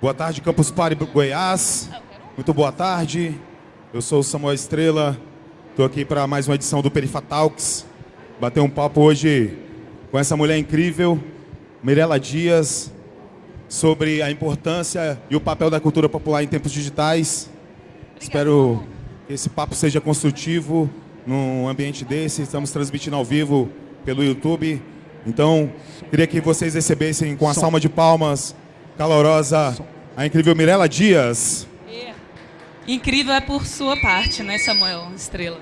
Boa tarde, Campus Party Goiás. Muito boa tarde. Eu sou o Samuel Estrela. Estou aqui para mais uma edição do Perifa Talks. Bater um papo hoje com essa mulher incrível, Mirela Dias, sobre a importância e o papel da cultura popular em tempos digitais. Espero que esse papo seja construtivo num ambiente desse. Estamos transmitindo ao vivo pelo YouTube. Então, queria que vocês recebessem com a salma de palmas calorosa a incrível Mirela Dias. É. Incrível é por sua parte, né, Samuel Estrela?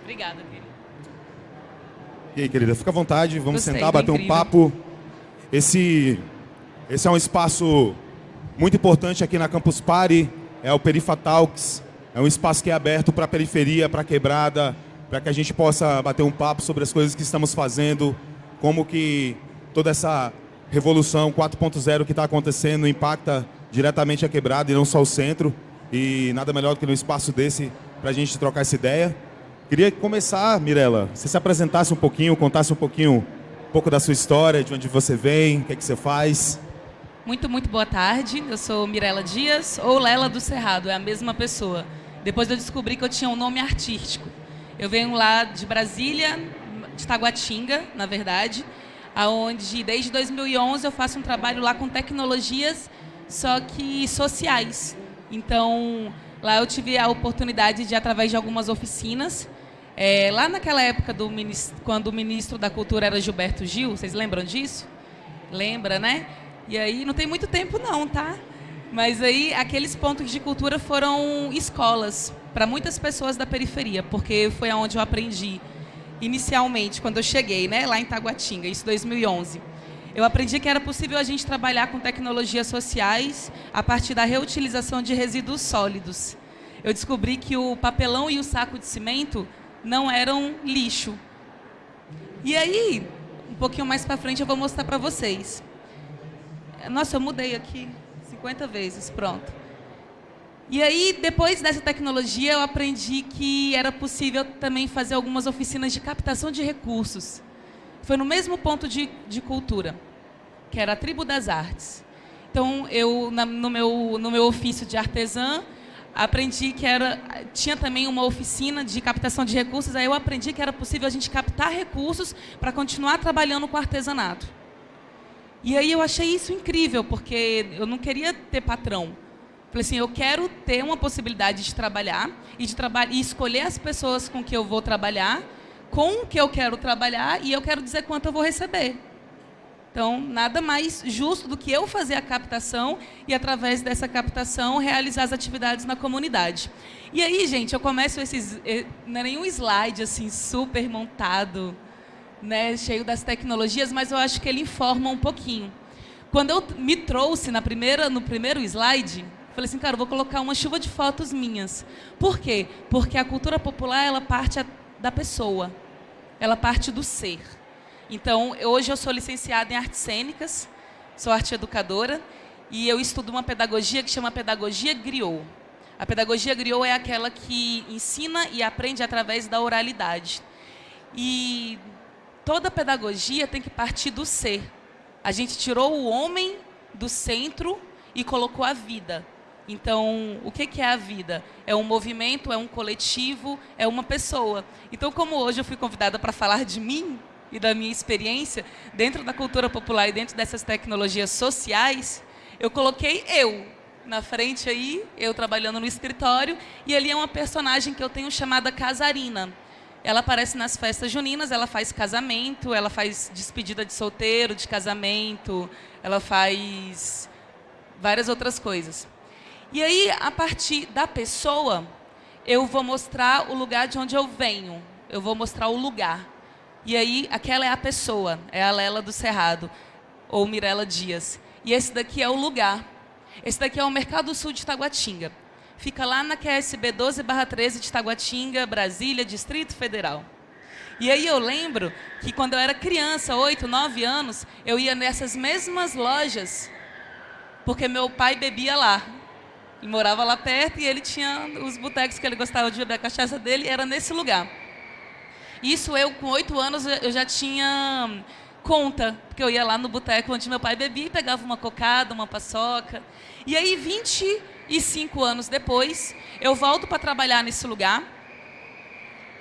Obrigada, querida. E aí, querida, fica à vontade, vamos Gostei, sentar, bater um incrível. papo. Esse, esse é um espaço muito importante aqui na Campus Party, é o Perifa Talks. É um espaço que é aberto para a periferia, para a quebrada, para que a gente possa bater um papo sobre as coisas que estamos fazendo, como que toda essa revolução 4.0 que está acontecendo impacta diretamente a quebrada e não só o centro. E nada melhor do que num espaço desse para a gente trocar essa ideia. Queria começar, Mirella, você se apresentasse um pouquinho, contasse um pouquinho, um pouco da sua história, de onde você vem, o que, é que você faz. Muito, muito boa tarde. Eu sou Mirela Dias, ou Lela do Cerrado, é a mesma pessoa. Depois eu descobri que eu tinha um nome artístico. Eu venho lá de Brasília, de Taguatinga, na verdade, aonde desde 2011 eu faço um trabalho lá com tecnologias, só que sociais. Então, lá eu tive a oportunidade de, através de algumas oficinas, é, lá naquela época, do, quando o ministro da Cultura era Gilberto Gil, vocês lembram disso? Lembra, né? E aí, não tem muito tempo não, tá? Mas aí, aqueles pontos de cultura foram escolas para muitas pessoas da periferia, porque foi aonde eu aprendi inicialmente, quando eu cheguei, né, lá em Taguatinga, isso 2011. Eu aprendi que era possível a gente trabalhar com tecnologias sociais a partir da reutilização de resíduos sólidos. Eu descobri que o papelão e o saco de cimento não eram lixo. E aí, um pouquinho mais para frente eu vou mostrar para vocês. Nossa, eu mudei aqui 50 vezes, pronto. E aí, depois dessa tecnologia, eu aprendi que era possível também fazer algumas oficinas de captação de recursos. Foi no mesmo ponto de, de cultura, que era a tribo das artes. Então, eu, na- no, meu, no meu ofício de artesã, aprendi que era, tinha também uma oficina de captação de recursos, aí eu aprendi que era possível a gente captar recursos para continuar trabalhando com artesanato. E aí eu achei isso incrível, porque eu não queria ter patrão. Falei assim, eu quero ter uma possibilidade de trabalhar e de traba e escolher as pessoas com que eu vou trabalhar, com o que eu quero trabalhar e eu quero dizer quanto eu vou receber. Então, nada mais justo do que eu fazer a captação e, através dessa captação, realizar as atividades na comunidade. E aí, gente, eu começo esses... eh, Não é nenhum slide, assim, super montado, né, cheio das tecnologias, mas eu acho que ele informa um pouquinho. Quando eu me trouxe na primeira, no primeiro slide, falei assim, cara, vou colocar uma chuva de fotos minhas. Por quê? Porque a cultura popular, ela parte da pessoa. Ela parte do ser. Então, hoje eu sou licenciada em artes cênicas, sou arte educadora, e eu estudo uma pedagogia que chama pedagogia griot. A pedagogia griot é aquela que ensina e aprende através da oralidade. E toda pedagogia tem que partir do ser. A gente tirou o homem do centro e colocou a vida. Então, o que é a vida? É um movimento, é um coletivo, é uma pessoa. Então, como hoje eu fui convidada para falar de mim e da minha experiência dentro da cultura popular e dentro dessas tecnologias sociais, eu coloquei eu na frente aí, eu trabalhando no escritório, e ali é uma personagem que eu tenho chamada Casarina. Ela aparece nas festas juninas, ela faz casamento, ela faz despedida de solteiro, de casamento, ela faz várias outras coisas. E aí, a partir da pessoa, eu vou mostrar o lugar de onde eu venho. Eu vou mostrar o lugar. E aí, aquela é a pessoa, é a Lela do Cerrado, ou Mirela Dias. E esse daqui é o lugar. Esse daqui é o Mercado Sul de Taguatinga. Fica lá na QSB 12/13 de Taguatinga, Brasília, Distrito Federal. E aí eu lembro que quando eu era criança, 8, 9 anos, eu ia nessas mesmas lojas, porque meu pai bebia lá. Ele morava lá perto e ele tinha os botecos que ele gostava de beber a cachaça dele, era nesse lugar. Isso eu, com oito anos, eu já tinha conta, porque eu ia lá no boteco onde meu pai bebia e pegava uma cocada, uma paçoca. E aí, 25 anos depois, eu volto para trabalhar nesse lugar.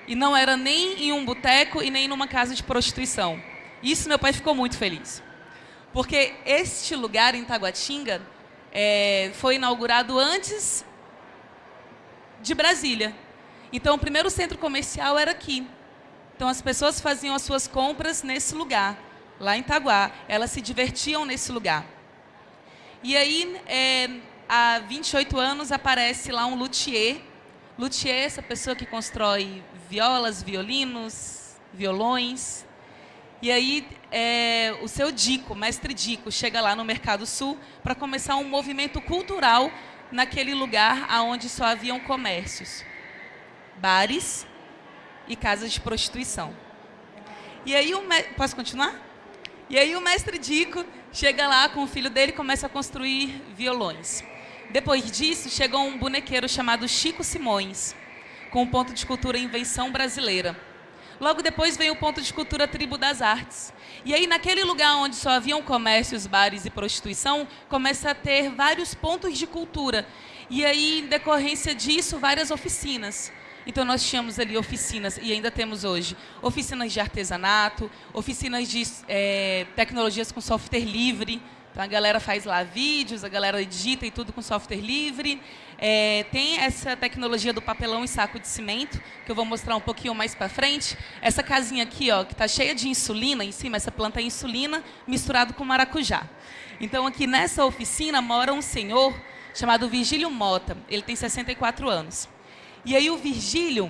E não era nem em um boteco e nem numa casa de prostituição. Isso meu pai ficou muito feliz. Porque este lugar em Taguatinga é, foi inaugurado antes de Brasília. Então, o primeiro centro comercial era aqui. Então, as pessoas faziam as suas compras nesse lugar, lá em Itaguá. Elas se divertiam nesse lugar. E aí, é, há 28 anos, aparece lá um luthier. Luthier é essa pessoa que constrói violas, violinos, violões. E aí, é, o seu Dico, mestre Dico, chega lá no Mercado Sul para começar um movimento cultural naquele lugar onde só haviam comércios, bares e casas de prostituição. E aí o posso continuar? E aí o mestre Dico chega lá com o filho dele e começa a construir violões. Depois disso, chegou um bonequeiro chamado Chico Simões, com o ponto de cultura Invenção Brasileira. Logo depois vem o ponto de cultura Tribo das Artes. E aí, naquele lugar onde só haviam comércios, bares e prostituição, começa a ter vários pontos de cultura. E aí, em decorrência disso, várias oficinas. Então, nós tínhamos ali oficinas, e ainda temos hoje, oficinas de artesanato, oficinas de é, tecnologias com software livre, então a galera faz lá vídeos, a galera edita e tudo com software livre. É, tem essa tecnologia do papelão e saco de cimento, que eu vou mostrar um pouquinho mais para frente. Essa casinha aqui, ó, que está cheia de insulina em cima, essa planta é insulina misturado com maracujá. Então aqui nessa oficina mora um senhor chamado Virgílio Mota. Ele tem 64 anos. E aí o Virgílio,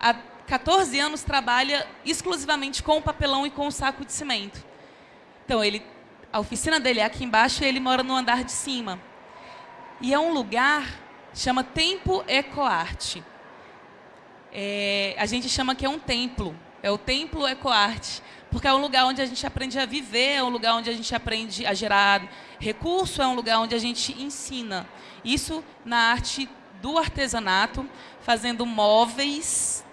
há 14 anos, trabalha exclusivamente com o papelão e com o saco de cimento. Então ele a oficina dele é aqui embaixo e ele mora no andar de cima. E é um lugar, chama Tempo Ecoarte. É, a gente chama que é um templo, é o Templo Ecoarte, porque é um lugar onde a gente aprende a viver, é um lugar onde a gente aprende a gerar recurso, é um lugar onde a gente ensina. Isso na arte do artesanato, fazendo móveis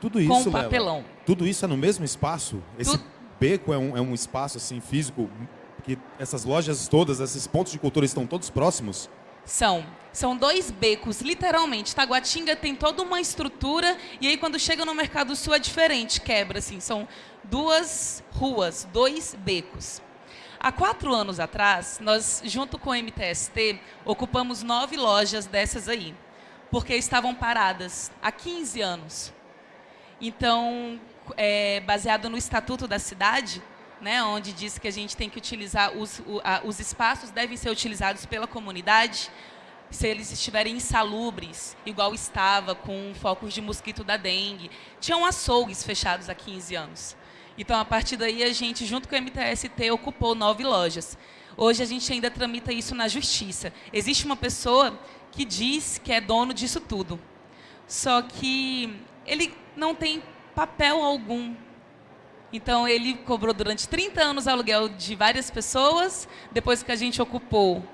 tudo isso, com papelão. Lela, tudo isso é no mesmo espaço? Esse tu... beco é um, é um espaço assim físico que essas lojas todas, esses pontos de cultura estão todos próximos? São. São dois becos, literalmente. Taguatinga tem toda uma estrutura e aí quando chega no Mercado Sul é diferente, quebra assim. São duas ruas, dois becos. Há quatro anos atrás, nós, junto com o MTST, ocupamos nove lojas dessas aí, porque estavam paradas há 15 anos. Então, é, baseado no Estatuto da Cidade, né, onde diz que a gente tem que utilizar, os, o, a, os espaços devem ser utilizados pela comunidade se eles estiverem insalubres, igual estava com focos de mosquito da dengue. Tinham açougues fechados há 15 anos. Então, a partir daí, a gente, junto com o MTST, ocupou nove lojas. Hoje, a gente ainda tramita isso na justiça. Existe uma pessoa que diz que é dono disso tudo. Só que ele não tem papel algum então, ele cobrou durante 30 anos aluguel de várias pessoas. Depois que a gente ocupou,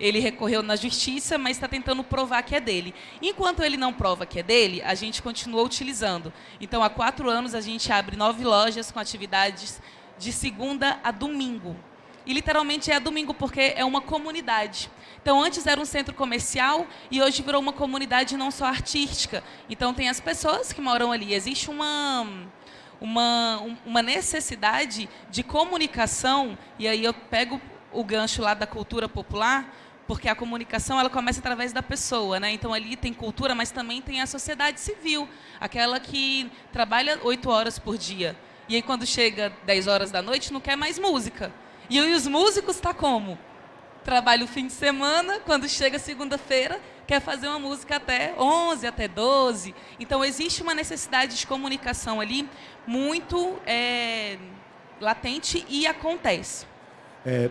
ele recorreu na justiça, mas está tentando provar que é dele. Enquanto ele não prova que é dele, a gente continua utilizando. Então, há quatro anos, a gente abre nove lojas com atividades de segunda a domingo. E, literalmente, é domingo porque é uma comunidade. Então, antes era um centro comercial e hoje virou uma comunidade não só artística. Então, tem as pessoas que moram ali. Existe uma uma, uma necessidade de comunicação, e aí eu pego o gancho lá da cultura popular, porque a comunicação ela começa através da pessoa, né? Então ali tem cultura, mas também tem a sociedade civil, aquela que trabalha oito horas por dia. E aí quando chega 10 horas da noite não quer mais música. E os músicos tá como? Trabalha o fim de semana, quando chega segunda-feira, quer fazer uma música até 11, até 12. Então, existe uma necessidade de comunicação ali muito é, latente e acontece. É,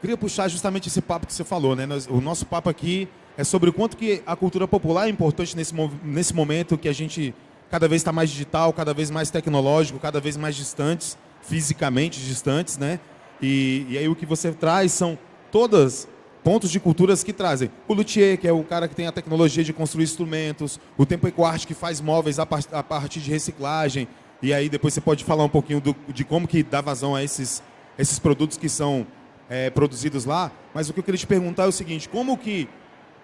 queria puxar justamente esse papo que você falou, né? o nosso papo aqui é sobre o quanto que a cultura popular é importante nesse, nesse momento que a gente cada vez está mais digital, cada vez mais tecnológico, cada vez mais distantes, fisicamente distantes, né? E, e aí o que você traz são todas pontos de culturas que trazem. O luthier, que é o cara que tem a tecnologia de construir instrumentos, o Tempo Ecoarte, que faz móveis a, partir de reciclagem, E aí depois você pode falar um pouquinho do, de como que dá vazão a esses, esses produtos que são é, produzidos lá. Mas o que eu queria te perguntar é o seguinte, como que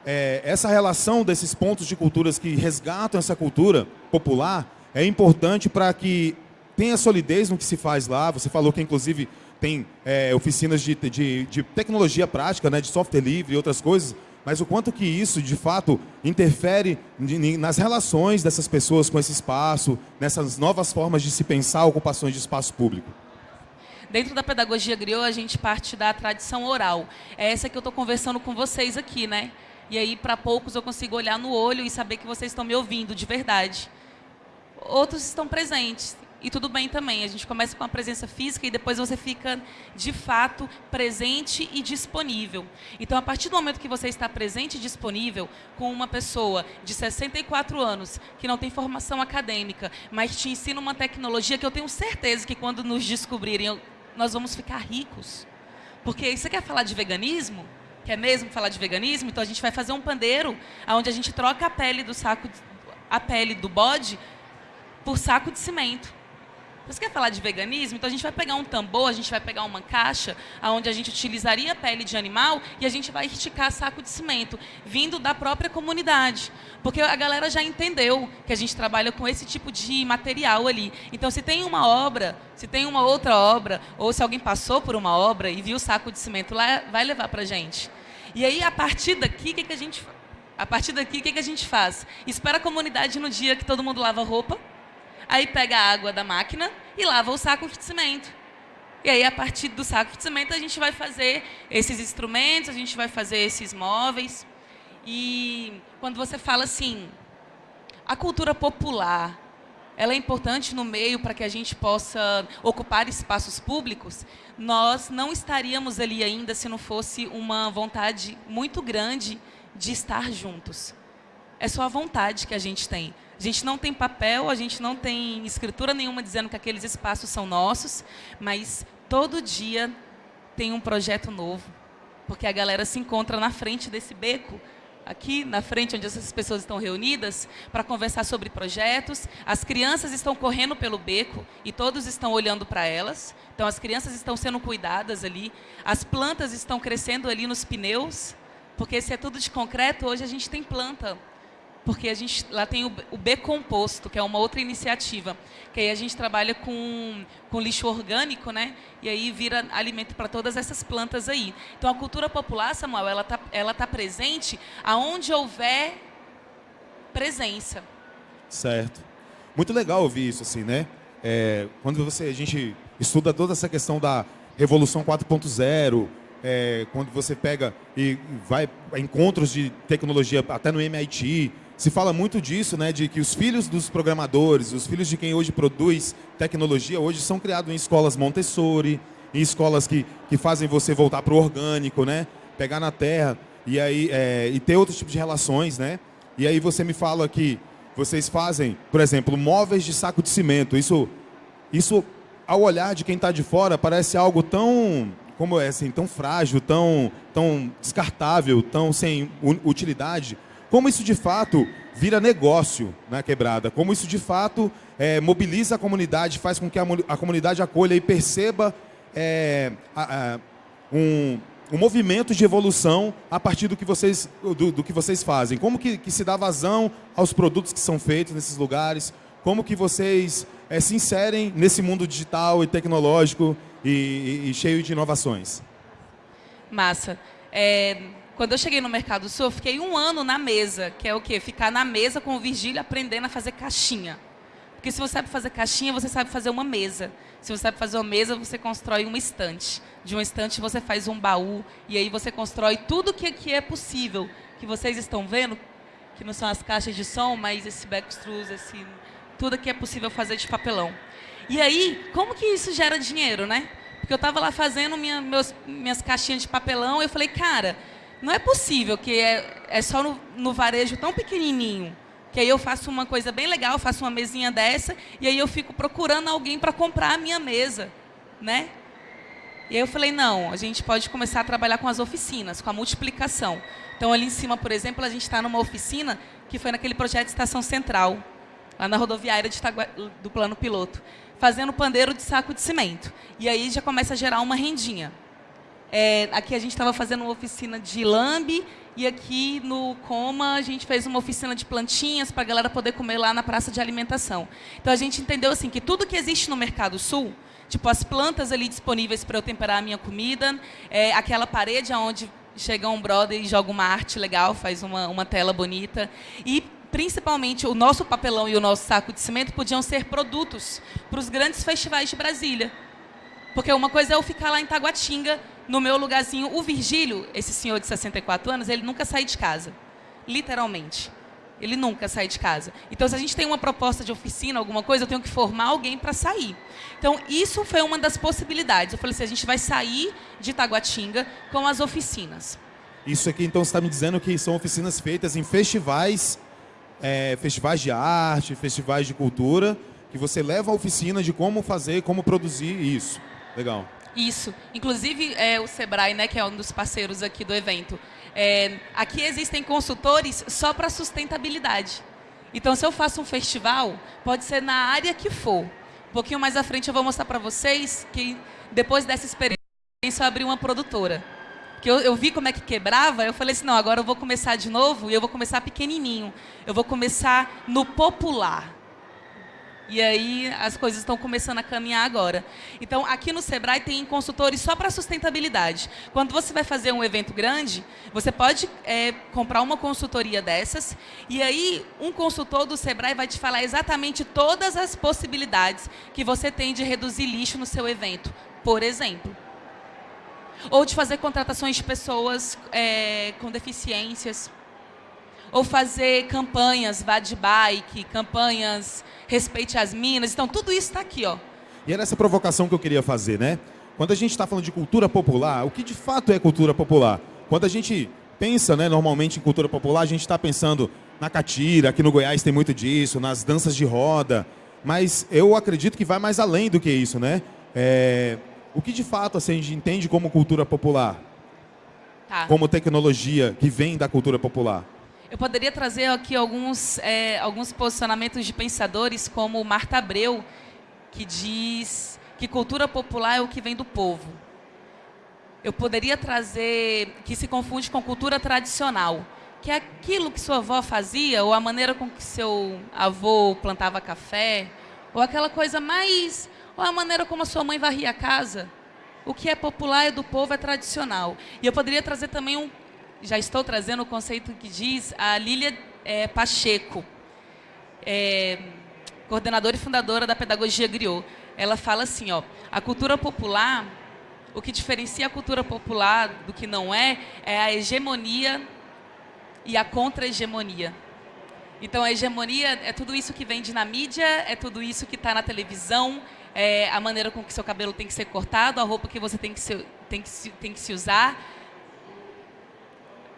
é, essa relação desses pontos de culturas que resgatam essa cultura popular é importante para que tenha solidez no que se faz lá. Você falou que, inclusive, tem é, oficinas de, de, de, tecnologia prática, né, de software livre e outras coisas, mas o quanto que isso, de fato, interfere nas relações dessas pessoas com esse espaço, nessas novas formas de se pensar ocupações de espaço público. Dentro da pedagogia griot, a gente parte da tradição oral. É essa que eu estou conversando com vocês aqui, né? E aí, para poucos, eu consigo olhar no olho e saber que vocês estão me ouvindo de verdade. Outros estão presentes. E tudo bem também. A gente começa com a presença física e depois você fica, de fato, presente e disponível. Então, a partir do momento que você está presente e disponível com uma pessoa de 64 anos, que não tem formação acadêmica, mas te ensina uma tecnologia que eu tenho certeza que quando nos descobrirem, nós vamos ficar ricos. Porque você quer falar de veganismo? Quer mesmo falar de veganismo? Então a gente vai fazer um pandeiro onde a gente troca a pele do saco, a pele do bode por saco de cimento. Você quer falar de veganismo? Então a gente vai pegar um tambor, a gente vai pegar uma caixa onde a gente utilizaria a pele de animal e a gente vai esticar saco de cimento, vindo da própria comunidade. Porque a galera já entendeu que a gente trabalha com esse tipo de material ali. Então se tem uma obra, se tem uma outra obra, ou se alguém passou por uma obra e viu o saco de cimento lá, vai levar para a gente. E aí, a partir daqui, o que, que a gente a partir daqui, o que, que a gente faz? Espera a comunidade no dia que todo mundo lava roupa, Aí pega a água da máquina e lava o saco de cimento. E aí, a partir do saco de cimento, a gente vai fazer esses instrumentos, a gente vai fazer esses móveis. E quando você fala assim, a cultura popular, ela é importante no meio para que a gente possa ocupar espaços públicos, nós não estaríamos ali ainda se não fosse uma vontade muito grande de estar juntos. É só a vontade que a gente tem. A gente não tem papel, a gente não tem escritura nenhuma dizendo que aqueles espaços são nossos, mas todo dia tem um projeto novo, porque a galera se encontra na frente desse beco, aqui na frente onde essas pessoas estão reunidas, para conversar sobre projetos. As crianças estão correndo pelo beco e todos estão olhando para elas. Então as crianças estão sendo cuidadas ali, as plantas estão crescendo ali nos pneus, porque se é tudo de concreto, hoje a gente tem planta porque a gente lá tem o, B Composto, que é uma outra iniciativa, que aí a gente trabalha com, com lixo orgânico, né? E aí vira alimento para todas essas plantas aí. Então a cultura popular, Samuel, ela tá, ela tá presente aonde houver presença. Certo. Muito legal ouvir isso assim, né? É, quando você a gente estuda toda essa questão da revolução 4.0, é, quando você pega e vai a encontros de tecnologia até no MIT, se fala muito disso, né, de que os filhos dos programadores, os filhos de quem hoje produz tecnologia, hoje são criados em escolas Montessori, em escolas que, que fazem você voltar para o orgânico, né, pegar na terra e aí é, e ter outros tipos de relações, né? E aí você me fala que vocês fazem, por exemplo, móveis de saco de cimento. Isso, isso ao olhar de quem está de fora parece algo tão como é assim, tão frágil, tão, tão descartável, tão sem utilidade. Como isso de fato vira negócio na quebrada, como isso de fato é, mobiliza a comunidade, faz com que a, a comunidade acolha e perceba é, a, a, um, um movimento de evolução a partir do que vocês, do, do que vocês fazem. Como que, que, se dá vazão aos produtos que são feitos nesses lugares? Como que vocês é, se inserem nesse mundo digital e tecnológico e, e, e cheio de inovações? Massa. É, quando eu cheguei no Mercado Sul, eu fiquei um ano na mesa, que é o quê? Ficar na mesa com o Virgílio aprendendo a fazer caixinha. Porque se você sabe fazer caixinha, você sabe fazer uma mesa. Se você sabe fazer uma mesa, você constrói uma estante. De uma estante você faz um baú e aí você constrói tudo que, que é possível. Que vocês estão vendo, que não são as caixas de som, mas esse backstruz, esse, tudo que é possível fazer de papelão. E aí, como que isso gera dinheiro, né? Porque eu estava lá fazendo minha, meus, minhas caixinhas de papelão e eu falei, cara, não é possível que é, é só no, no varejo tão pequenininho que aí eu faço uma coisa bem legal, faço uma mesinha dessa, e aí eu fico procurando alguém para comprar a minha mesa, né? E aí eu falei, não, a gente pode começar a trabalhar com as oficinas, com a multiplicação. Então, ali em cima, por exemplo, a gente está numa oficina que foi naquele projeto Estação Central. lá na rodoviária Itagua, do plano piloto, fazendo pandeiro de saco de cimento. E aí já começa a gerar uma rendinha. É, aqui a gente estava fazendo uma oficina de lambe e aqui no Coma a gente fez uma oficina de plantinhas para a galera poder comer lá na praça de alimentação. Então a gente entendeu assim que tudo que existe no Mercado Sul, tipo as plantas ali disponíveis para eu temperar a minha comida, é, aquela parede onde chega um brother e joga uma arte legal, faz uma, uma tela bonita. E, principalmente, o nosso papelão e o nosso saco de cimento podiam ser produtos para os grandes festivais de Brasília. Porque uma coisa é eu ficar lá em Taguatinga, no meu lugarzinho. O Virgílio, esse senhor de 64 anos, ele nunca sai de casa. Literalmente. Ele nunca sai de casa. Então, se a gente tem uma proposta de oficina, alguma coisa, eu tenho que formar alguém para sair. Então, isso foi uma das possibilidades. Eu falei assim, a gente vai sair de Taguatinga com as oficinas. Isso aqui, então, você está me dizendo que são oficinas feitas em festivais, é, festivais de arte, festivais de cultura, que você leva a oficina de como fazer, como produzir isso. Legal. Isso. Inclusive, é, o Sebrae, né, que é um dos parceiros aqui do evento, é, aqui existem consultores só para sustentabilidade. Então, se eu faço um festival, pode ser na área que for. Um pouquinho mais à frente eu vou mostrar para vocês que depois dessa experiência eu abri uma produtora. Que eu, eu, vi como é que quebrava, eu falei assim, não, agora eu vou começar de novo e eu vou começar pequenininho. Eu vou começar no popular. E aí as coisas estão começando a caminhar agora. Então, aqui no Sebrae tem consultores só para sustentabilidade. Quando você vai fazer um evento grande, você pode é, comprar uma consultoria dessas, e aí um consultor do Sebrae vai te falar exatamente todas as possibilidades que você tem de reduzir lixo no seu evento, por exemplo. Ou de fazer contratações de pessoas é, com deficiências. Ou fazer campanhas, vá de bike, campanhas respeite as minas. Então, tudo isso está aqui, ó. E era essa provocação que eu queria fazer, né? Quando a gente está falando de cultura popular, o que de fato é cultura popular? Quando a gente pensa, né, normalmente em cultura popular, a gente está pensando na catira, aqui no Goiás tem muito disso, nas danças de roda, mas eu acredito que vai mais além do que isso, né? É... O que de fato assim, a gente entende como cultura popular? Tá. Como tecnologia que vem da cultura popular? Eu poderia trazer aqui alguns, é, alguns posicionamentos de pensadores, como Marta Abreu, que diz que cultura popular é o que vem do povo. Eu poderia trazer que se confunde com cultura tradicional, que é aquilo que sua avó fazia, ou a maneira com que seu avô plantava café, ou aquela coisa mais. ou a maneira como a sua mãe varria a casa. O que é popular é do povo, é tradicional. E eu poderia trazer também um, já estou trazendo o conceito que diz a Lília é, Pacheco, é, coordenadora e fundadora da Pedagogia Griot. Ela fala assim, ó, a cultura popular, o que diferencia a cultura popular do que não é, é a hegemonia e a contra-hegemonia. Então, a hegemonia é tudo isso que vende na mídia, é tudo isso que está na televisão, é a maneira com que seu cabelo tem que ser cortado, a roupa que você tem que se, tem que se, tem que se usar,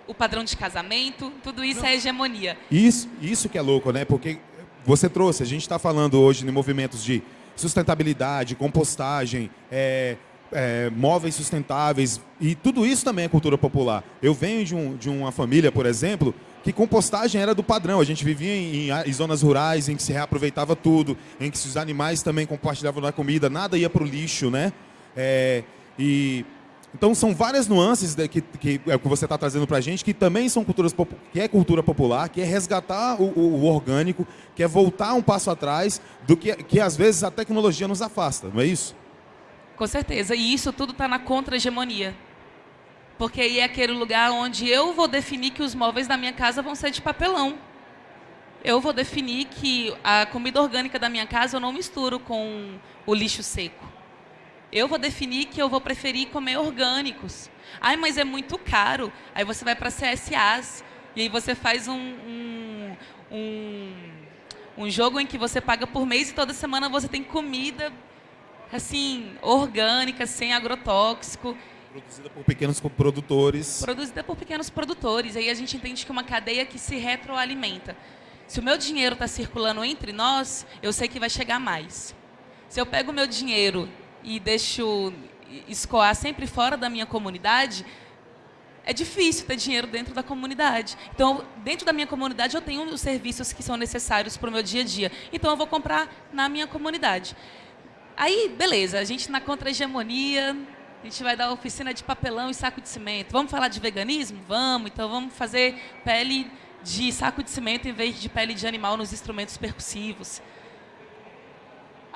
o padrão de casamento, tudo isso Não. é hegemonia. Isso, isso que é louco, né? Porque você trouxe, a gente está falando hoje de movimentos de sustentabilidade, compostagem, é, é, móveis sustentáveis, e tudo isso também é cultura popular. Eu venho de, um, de uma família, por exemplo, que compostagem era do padrão. A gente vivia em, em, zonas rurais em que se reaproveitava tudo, em que os animais também compartilhavam da comida, nada ia para o lixo, né? É, e então são várias nuances que, que, é, que você está trazendo para a gente que também são culturas que é cultura popular, que é resgatar o, o, o, orgânico, que é voltar um passo atrás do que, que às vezes a tecnologia nos afasta, não é isso? Com certeza. E isso tudo está na contra-hegemonia. Porque aí é aquele lugar onde eu vou definir que os móveis da minha casa vão ser de papelão. Eu vou definir que a comida orgânica da minha casa eu não misturo com o lixo seco. Eu vou definir que eu vou preferir comer orgânicos. Ai, mas é muito caro. Aí você vai para CSAs e aí você faz um, um, um, um jogo em que você paga por mês e toda semana você tem comida assim orgânica, sem agrotóxico. Produzida por pequenos produtores. Produzida por pequenos produtores. Aí a gente entende que é uma cadeia que se retroalimenta. Se o meu dinheiro está circulando entre nós, eu sei que vai chegar mais. Se eu pego o meu dinheiro e deixo escoar sempre fora da minha comunidade, é difícil ter dinheiro dentro da comunidade. Então, dentro da minha comunidade, eu tenho os serviços que são necessários para o meu dia a dia. Então, eu vou comprar na minha comunidade. Aí, beleza, a gente na contra-hegemonia, a gente vai dar oficina de papelão e saco de cimento. Vamos falar de veganismo? Vamos. Então, vamos fazer pele de saco de cimento em vez de pele de animal nos instrumentos percussivos.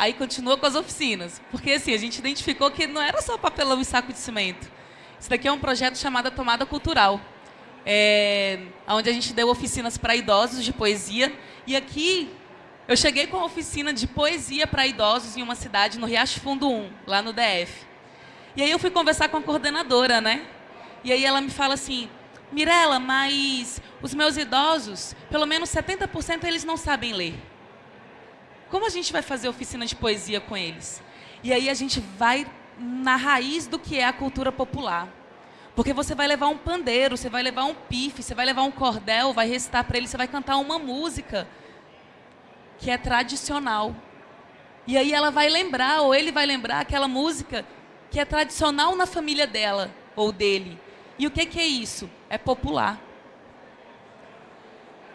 Aí continua com as oficinas, porque assim, a gente identificou que não era só papelão e saco de cimento. Isso daqui é um projeto chamado Tomada Cultural, é, onde a gente deu oficinas para idosos de poesia. E aqui eu cheguei com a oficina de poesia para idosos em uma cidade no Riacho Fundo 1, lá no DF. E aí eu fui conversar com a coordenadora, né? E aí ela me fala assim, Mirela, mas os meus idosos, pelo menos 70% eles não sabem ler. Como a gente vai fazer oficina de poesia com eles? E aí a gente vai na raiz do que é a cultura popular. Porque você vai levar um pandeiro, você vai levar um pife, você vai levar um cordel, vai recitar para ele, você vai cantar uma música que é tradicional. E aí ela vai lembrar, ou ele vai lembrar aquela música que é tradicional na família dela ou dele. E o que, que é isso? É popular.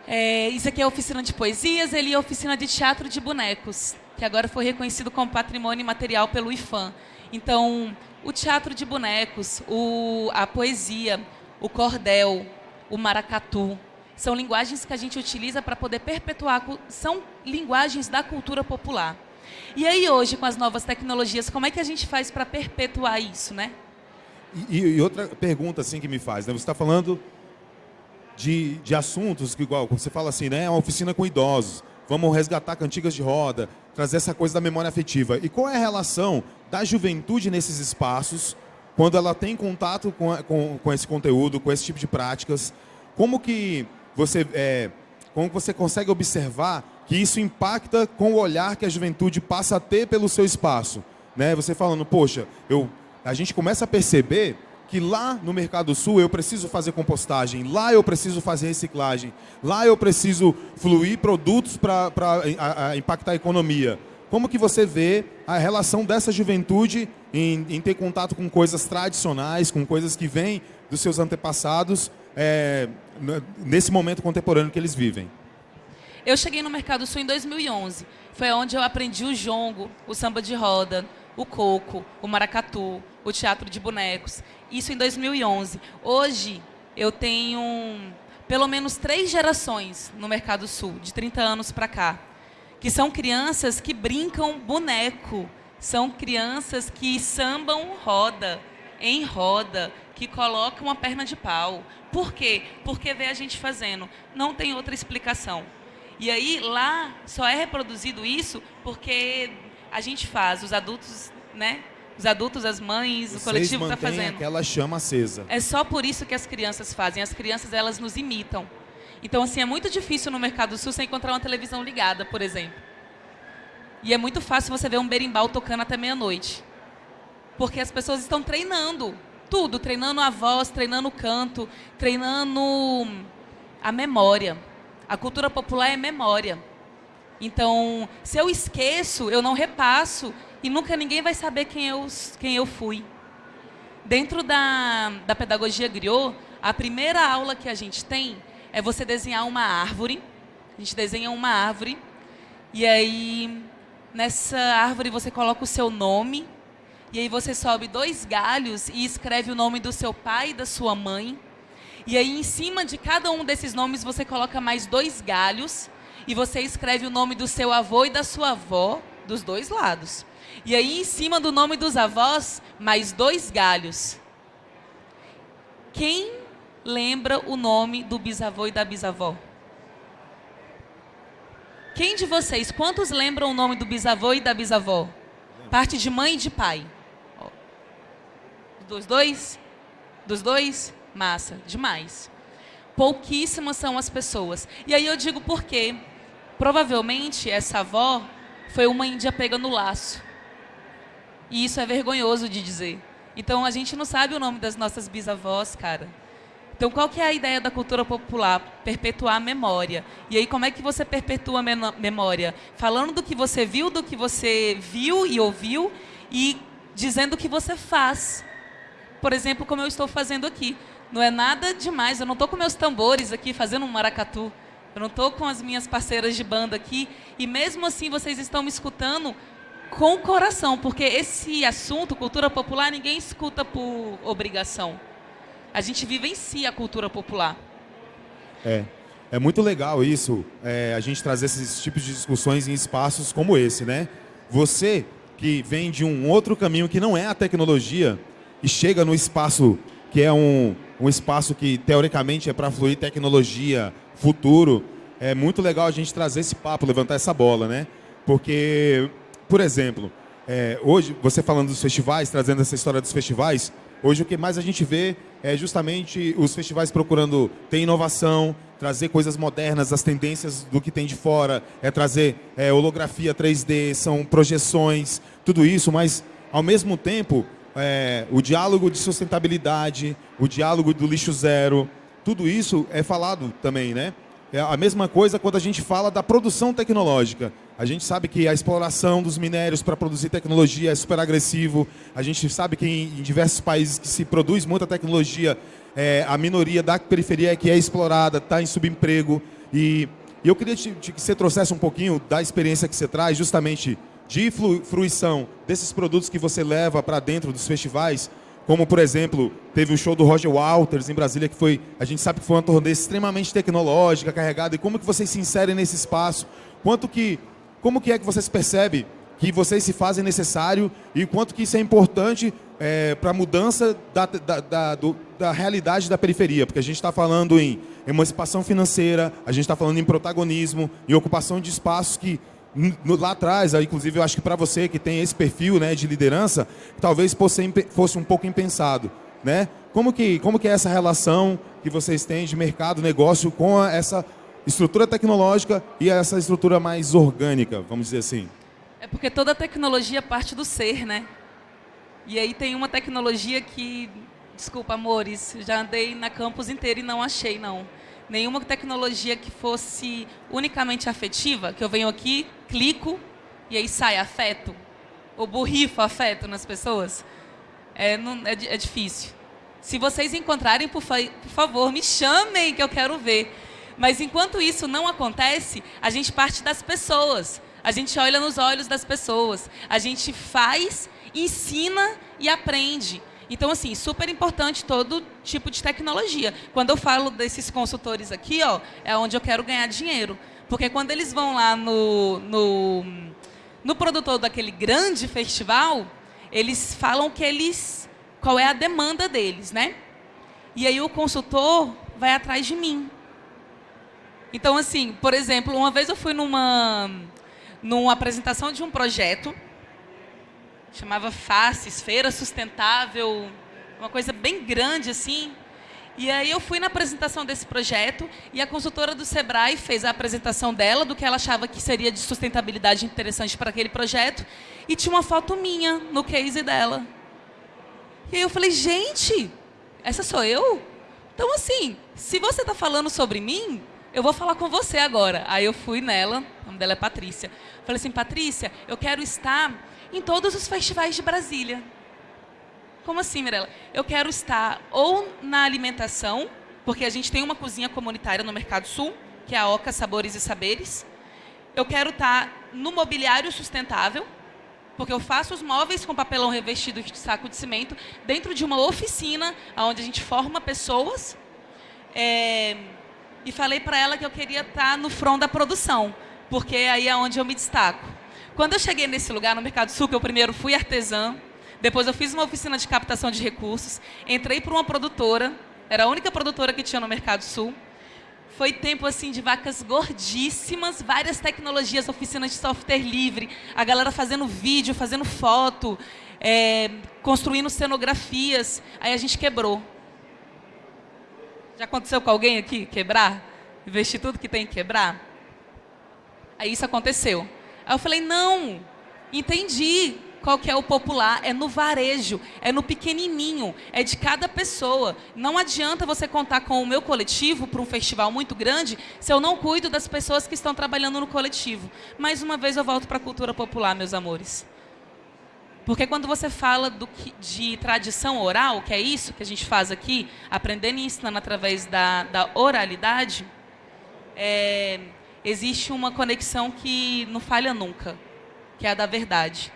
É, isso aqui é oficina de poesias, ele é oficina de teatro de bonecos, que agora foi reconhecido como patrimônio material pelo IFAM. Então, o teatro de bonecos, o, a poesia, o cordel, o maracatu, são linguagens que a gente utiliza para poder perpetuar, são linguagens da cultura popular. E aí hoje, com as novas tecnologias, como é que a gente faz para perpetuar isso, né? E, e, outra pergunta assim que me faz, né? Você está falando de, de assuntos que, igual, você fala assim, né? É uma oficina com idosos, vamos resgatar cantigas de roda, trazer essa coisa da memória afetiva. E qual é a relação da juventude nesses espaços, quando ela tem contato com, com, com esse conteúdo, com esse tipo de práticas? Como que você, é, como você consegue observar que isso impacta com o olhar que a juventude passa a ter pelo seu espaço? Né? Você falando, poxa, eu, a gente começa a perceber que lá no Mercado Sul eu preciso fazer compostagem, lá eu preciso fazer reciclagem, lá eu preciso fluir produtos para impactar a economia. Como que você vê a relação dessa juventude em, em, ter contato com coisas tradicionais, com coisas que vêm dos seus antepassados, é, nesse momento contemporâneo que eles vivem? Eu cheguei no Mercado Sul em 2011. Foi onde eu aprendi o jongo, o samba de roda, o coco, o maracatu, o teatro de bonecos. Isso em 2011. Hoje eu tenho pelo menos três gerações no Mercado Sul, de 30 anos para cá que são crianças que brincam boneco, são crianças que sambam roda, em roda, que colocam uma perna de pau. Por quê? Porque vê a gente fazendo. Não tem outra explicação. E aí lá só é reproduzido isso porque a gente faz, os adultos, né? Os adultos, as mães, Vocês o coletivo está fazendo. aquela chama acesa. É só por isso que as crianças fazem. As crianças elas nos imitam. Então, assim, é muito difícil no Mercado Sul você encontrar uma televisão ligada, por exemplo. E é muito fácil você ver um berimbau tocando até meia-noite. Porque as pessoas estão treinando tudo, treinando a voz, treinando o canto, treinando a memória. A cultura popular é memória. Então, se eu esqueço, eu não repasso e nunca ninguém vai saber quem eu, quem eu fui. Dentro da, da pedagogia griot, a primeira aula que a gente tem é você desenhar uma árvore. A gente desenha uma árvore e aí nessa árvore você coloca o seu nome e aí você sobe dois galhos e escreve o nome do seu pai e da sua mãe. E aí em cima de cada um desses nomes você coloca mais dois galhos e você escreve o nome do seu avô e da sua avó dos dois lados. E aí em cima do nome dos avós mais dois galhos. Quem lembra o nome do bisavô e da bisavó? Quem de vocês, quantos lembram o nome do bisavô e da bisavó? Parte de mãe e de pai. Dos dois? Dos dois? Massa, demais. Pouquíssimas são as pessoas. E aí eu digo por quê? Provavelmente essa avó foi uma índia pega no laço. E isso é vergonhoso de dizer. Então a gente não sabe o nome das nossas bisavós, cara. Então, qual que é a ideia da cultura popular? Perpetuar a memória. E aí, como é que você perpetua a memória? Falando do que você viu, do que você viu e ouviu, e dizendo o que você faz. Por exemplo, como eu estou fazendo aqui. Não é nada demais. Eu não estou com meus tambores aqui fazendo um maracatu. Eu não estou com as minhas parceiras de banda aqui. E mesmo assim vocês estão me escutando com o coração, porque esse assunto, cultura popular, ninguém escuta por obrigação. A gente vive em si a cultura popular. É. É muito legal isso, é, a gente trazer esses tipos de discussões em espaços como esse, né? Você que vem de um outro caminho que não é a tecnologia e chega no espaço que é um, um espaço que teoricamente é para fluir tecnologia, futuro, é muito legal a gente trazer esse papo, levantar essa bola, né? Porque, por exemplo, é, hoje, você falando dos festivais, trazendo essa história dos festivais, hoje o que mais a gente vê é justamente os festivais procurando ter inovação, trazer coisas modernas, as tendências do que tem de fora, é trazer é, holografia 3D, são projeções, tudo isso, mas ao mesmo tempo é, o diálogo de sustentabilidade, o diálogo do lixo zero, tudo isso é falado também, né? É a mesma coisa quando a gente fala da produção tecnológica. A gente sabe que a exploração dos minérios para produzir tecnologia é super agressivo. A gente sabe que em, diversos países que se produz muita tecnologia, é, a minoria da periferia que é explorada está em subemprego. E, e eu queria te, te, que você trouxesse um pouquinho da experiência que você traz, justamente de fruição desses produtos que você leva para dentro dos festivais, como por exemplo, teve o show do Roger Walters em Brasília, que foi, a gente sabe que foi uma turnê extremamente tecnológica, carregada, e como que vocês se inserem nesse espaço, quanto que como que é que vocês percebem que vocês se fazem necessário e quanto que isso é importante é, para a mudança da, da, da, do, da, realidade da periferia? Porque a gente está falando em emancipação financeira, a gente está falando em protagonismo, em ocupação de espaços que lá atrás, inclusive eu acho que para você que tem esse perfil né, de liderança, talvez fosse, fosse um pouco impensado. Né? Como, que, como que é essa relação que vocês têm de mercado, negócio com essa estrutura tecnológica e essa estrutura mais orgânica, vamos dizer assim? É porque toda tecnologia parte do ser, né? E aí tem uma tecnologia que, desculpa, amores, já andei na campus inteira e não achei, não. Nenhuma tecnologia que fosse unicamente afetiva, que eu venho aqui, clico e aí sai afeto, ou borrifo afeto nas pessoas. É, não, é, é difícil. Se vocês encontrarem, por, fa por favor, me chamem que eu quero ver. Mas enquanto isso não acontece, a gente parte das pessoas. A gente olha nos olhos das pessoas. A gente faz, ensina e aprende. Então, assim, super importante todo tipo de tecnologia. Quando eu falo desses consultores aqui, ó, é onde eu quero ganhar dinheiro. Porque quando eles vão lá no, no, no produtor daquele grande festival, eles falam que eles. qual é a demanda deles, né? E aí o consultor vai atrás de mim. Então, assim, por exemplo, uma vez eu fui numa, numa apresentação de um projeto, chamava Faces, Feira Sustentável, uma coisa bem grande assim. E aí eu fui na apresentação desse projeto e a consultora do Sebrae fez a apresentação dela do que ela achava que seria de sustentabilidade interessante para aquele projeto e tinha uma foto minha no case dela. E aí eu falei, gente, essa sou eu? Então assim, se você está falando sobre mim, eu vou falar com você agora. Aí eu fui nela, o nome dela é Patrícia. Falei assim, Patrícia, eu quero estar em todos os festivais de Brasília. Como assim, Mirella? Eu quero estar ou na alimentação, porque a gente tem uma cozinha comunitária no Mercado Sul, que é a Oca Sabores e Saberes. Eu quero estar no mobiliário sustentável, porque eu faço os móveis com papelão revestido de saco de cimento dentro de uma oficina onde a gente forma pessoas. É, e falei para ela que eu queria estar no front da produção, porque aí é onde eu me destaco. Quando eu cheguei nesse lugar, no Mercado Sul, que eu primeiro fui artesã, depois eu fiz uma oficina de captação de recursos, entrei para uma produtora, era a única produtora que tinha no Mercado Sul. Foi tempo assim de vacas gordíssimas, várias tecnologias, oficinas de software livre, a galera fazendo vídeo, fazendo foto, é, construindo cenografias. Aí a gente quebrou. Já aconteceu com alguém aqui quebrar? Investir tudo que tem que quebrar? Aí isso aconteceu. Aí eu falei, não, entendi qual que é o popular, é no varejo, é no pequenininho, é de cada pessoa. Não adianta você contar com o meu coletivo para um festival muito grande se eu não cuido das pessoas que estão trabalhando no coletivo. Mais uma vez eu volto para a cultura popular, meus amores. Porque quando você fala que, de tradição oral, que é isso que a gente faz aqui, aprendendo e ensinando através da, da oralidade, é, existe uma conexão que não falha nunca, que é a da verdade.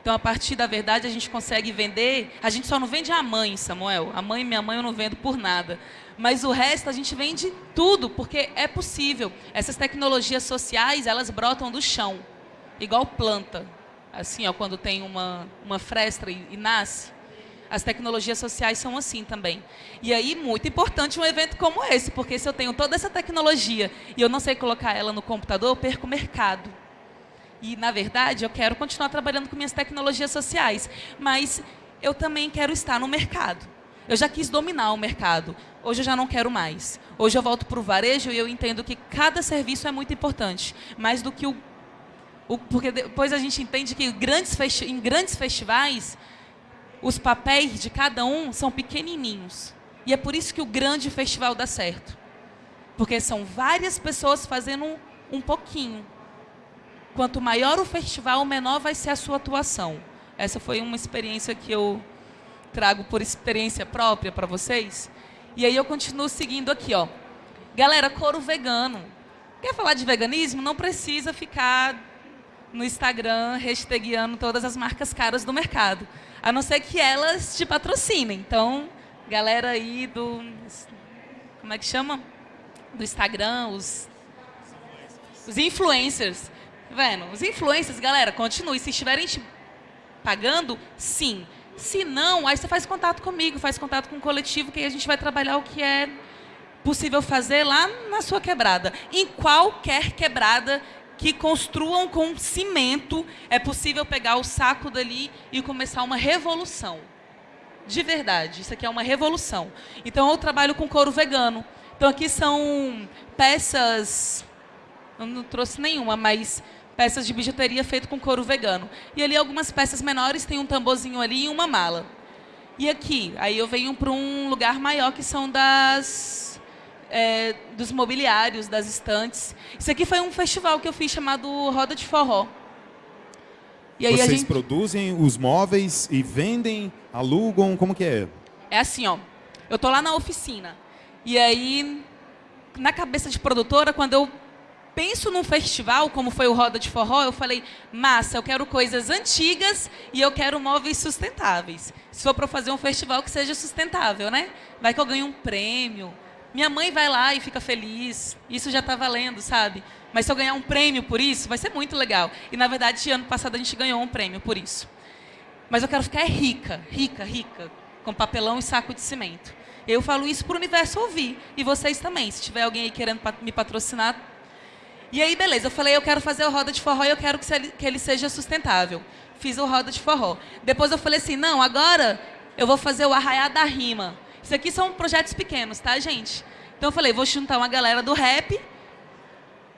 Então, a partir da verdade, a gente consegue vender. A gente só não vende a mãe, Samuel. A mãe, minha mãe, eu não vendo por nada. Mas o resto a gente vende tudo, porque é possível. Essas tecnologias sociais, elas brotam do chão, igual planta assim, ó, quando tem uma, uma fresta e, e nasce. As tecnologias sociais são assim também. E aí, muito importante um evento como esse, porque se eu tenho toda essa tecnologia e eu não sei colocar ela no computador, eu perco o mercado. E, na verdade, eu quero continuar trabalhando com minhas tecnologias sociais, mas eu também quero estar no mercado. Eu já quis dominar o mercado, hoje eu já não quero mais. Hoje eu volto para o varejo e eu entendo que cada serviço é muito importante, mais do que o porque depois a gente entende que grandes em grandes festivais, os papéis de cada um são pequenininhos. E é por isso que o grande festival dá certo. Porque são várias pessoas fazendo um, um pouquinho. Quanto maior o festival, menor vai ser a sua atuação. Essa foi uma experiência que eu trago por experiência própria para vocês. E aí eu continuo seguindo aqui, ó. Galera, couro vegano. Quer falar de veganismo? Não precisa ficar no Instagram hashtagueando todas as marcas caras do mercado. A não ser que elas te patrocinem. Então, galera aí do. Como é que chama? Do Instagram, os. Os influencers. Tá vendo? Os influencers, galera, continue. Se estiverem te pagando, sim. Se não, aí você faz contato comigo, faz contato com o coletivo, que aí a gente vai trabalhar o que é possível fazer lá na sua quebrada. Em qualquer quebrada que construam com cimento, é possível pegar o saco dali e começar uma revolução. De verdade, isso aqui é uma revolução. Então eu trabalho com couro vegano. Então aqui são peças, eu não trouxe nenhuma, mas peças de bijuteria feito com couro vegano. E ali algumas peças menores, tem um tamborzinho ali e uma mala. E aqui, aí eu venho para um lugar maior que são das é, dos mobiliários, das estantes. Isso aqui foi um festival que eu fiz chamado Roda de Forró. E aí Vocês gente... produzem os móveis e vendem, alugam, como que é? É assim, ó. Eu tô lá na oficina. E aí, na cabeça de produtora, quando eu penso num festival, como foi o Roda de Forró, eu falei, massa, eu quero coisas antigas e eu quero móveis sustentáveis. Se for para fazer um festival que seja sustentável, né? Vai que eu ganho um prêmio, minha mãe vai lá e fica feliz. Isso já está valendo, sabe? Mas se eu ganhar um prêmio por isso, vai ser muito legal. E na verdade, ano passado a gente ganhou um prêmio por isso. Mas eu quero ficar rica, rica, rica, com papelão e saco de cimento. Eu falo isso para o universo ouvir. E vocês também, se tiver alguém aí querendo me patrocinar. E aí, beleza, eu falei, eu quero fazer o Roda de Forró e eu quero que ele seja sustentável. Fiz o Roda de Forró. Depois eu falei assim, não, agora eu vou fazer o Arraiá da Rima. Isso aqui são projetos pequenos, tá, gente? Então eu falei, vou juntar uma galera do rap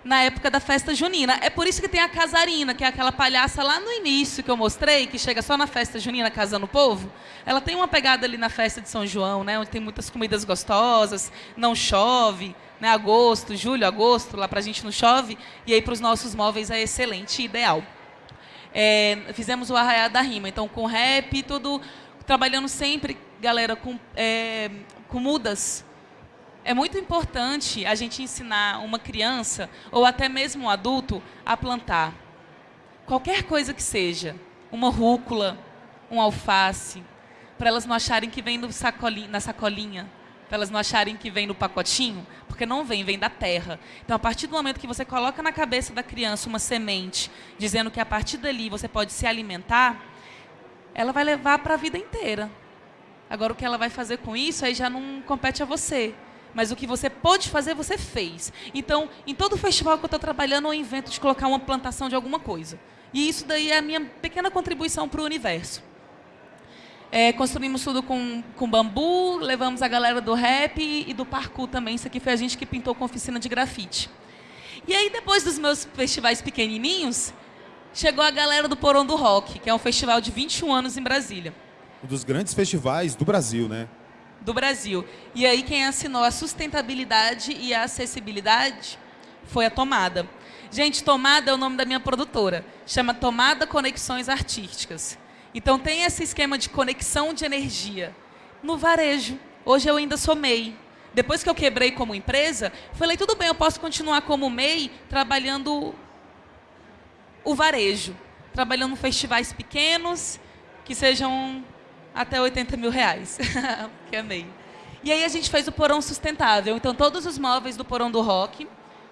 na época da festa junina. É por isso que tem a casarina, que é aquela palhaça lá no início que eu mostrei, que chega só na festa junina casando o povo. Ela tem uma pegada ali na festa de São João, né, onde tem muitas comidas gostosas, não chove, né, agosto, julho, agosto, lá pra gente não chove, e aí para os nossos móveis é excelente, ideal. É, fizemos o Arraiá da Rima, então com rap, tudo trabalhando sempre, galera, com, é, com mudas. É muito importante a gente ensinar uma criança, ou até mesmo um adulto, a plantar. Qualquer coisa que seja. Uma rúcula, um alface, para elas não acharem que vem na sacolinha, para elas não acharem que vem no pacotinho, porque não vem, vem da terra. Então, a partir do momento que você coloca na cabeça da criança uma semente, dizendo que a partir dali você pode se alimentar, ela vai levar para a vida inteira. Agora, o que ela vai fazer com isso aí já não compete a você. Mas o que você pode fazer, você fez. Então, em todo festival que eu estou trabalhando, eu invento de colocar uma plantação de alguma coisa. E isso daí é a minha pequena contribuição para o universo. É, construímos tudo com, com bambu, levamos a galera do rap e do parkour também. Isso aqui foi a gente que pintou com oficina de grafite. E aí, depois dos meus festivais pequenininhos, chegou a galera do Porão do Rock, que é um festival de 21 anos em Brasília. Um dos grandes festivais do Brasil, né? Do Brasil. E aí quem assinou a sustentabilidade e a acessibilidade foi a Tomada. Gente, Tomada é o nome da minha produtora. Chama Tomada Conexões Artísticas. Então tem esse esquema de conexão de energia. No varejo, hoje eu ainda sou MEI. Depois que eu quebrei como empresa, falei, tudo bem, eu posso continuar como MEI trabalhando o varejo. Trabalhando em festivais pequenos, que sejam até 80 mil reais. que é MEI. E aí a gente fez o porão sustentável. Então todos os móveis do porão do rock,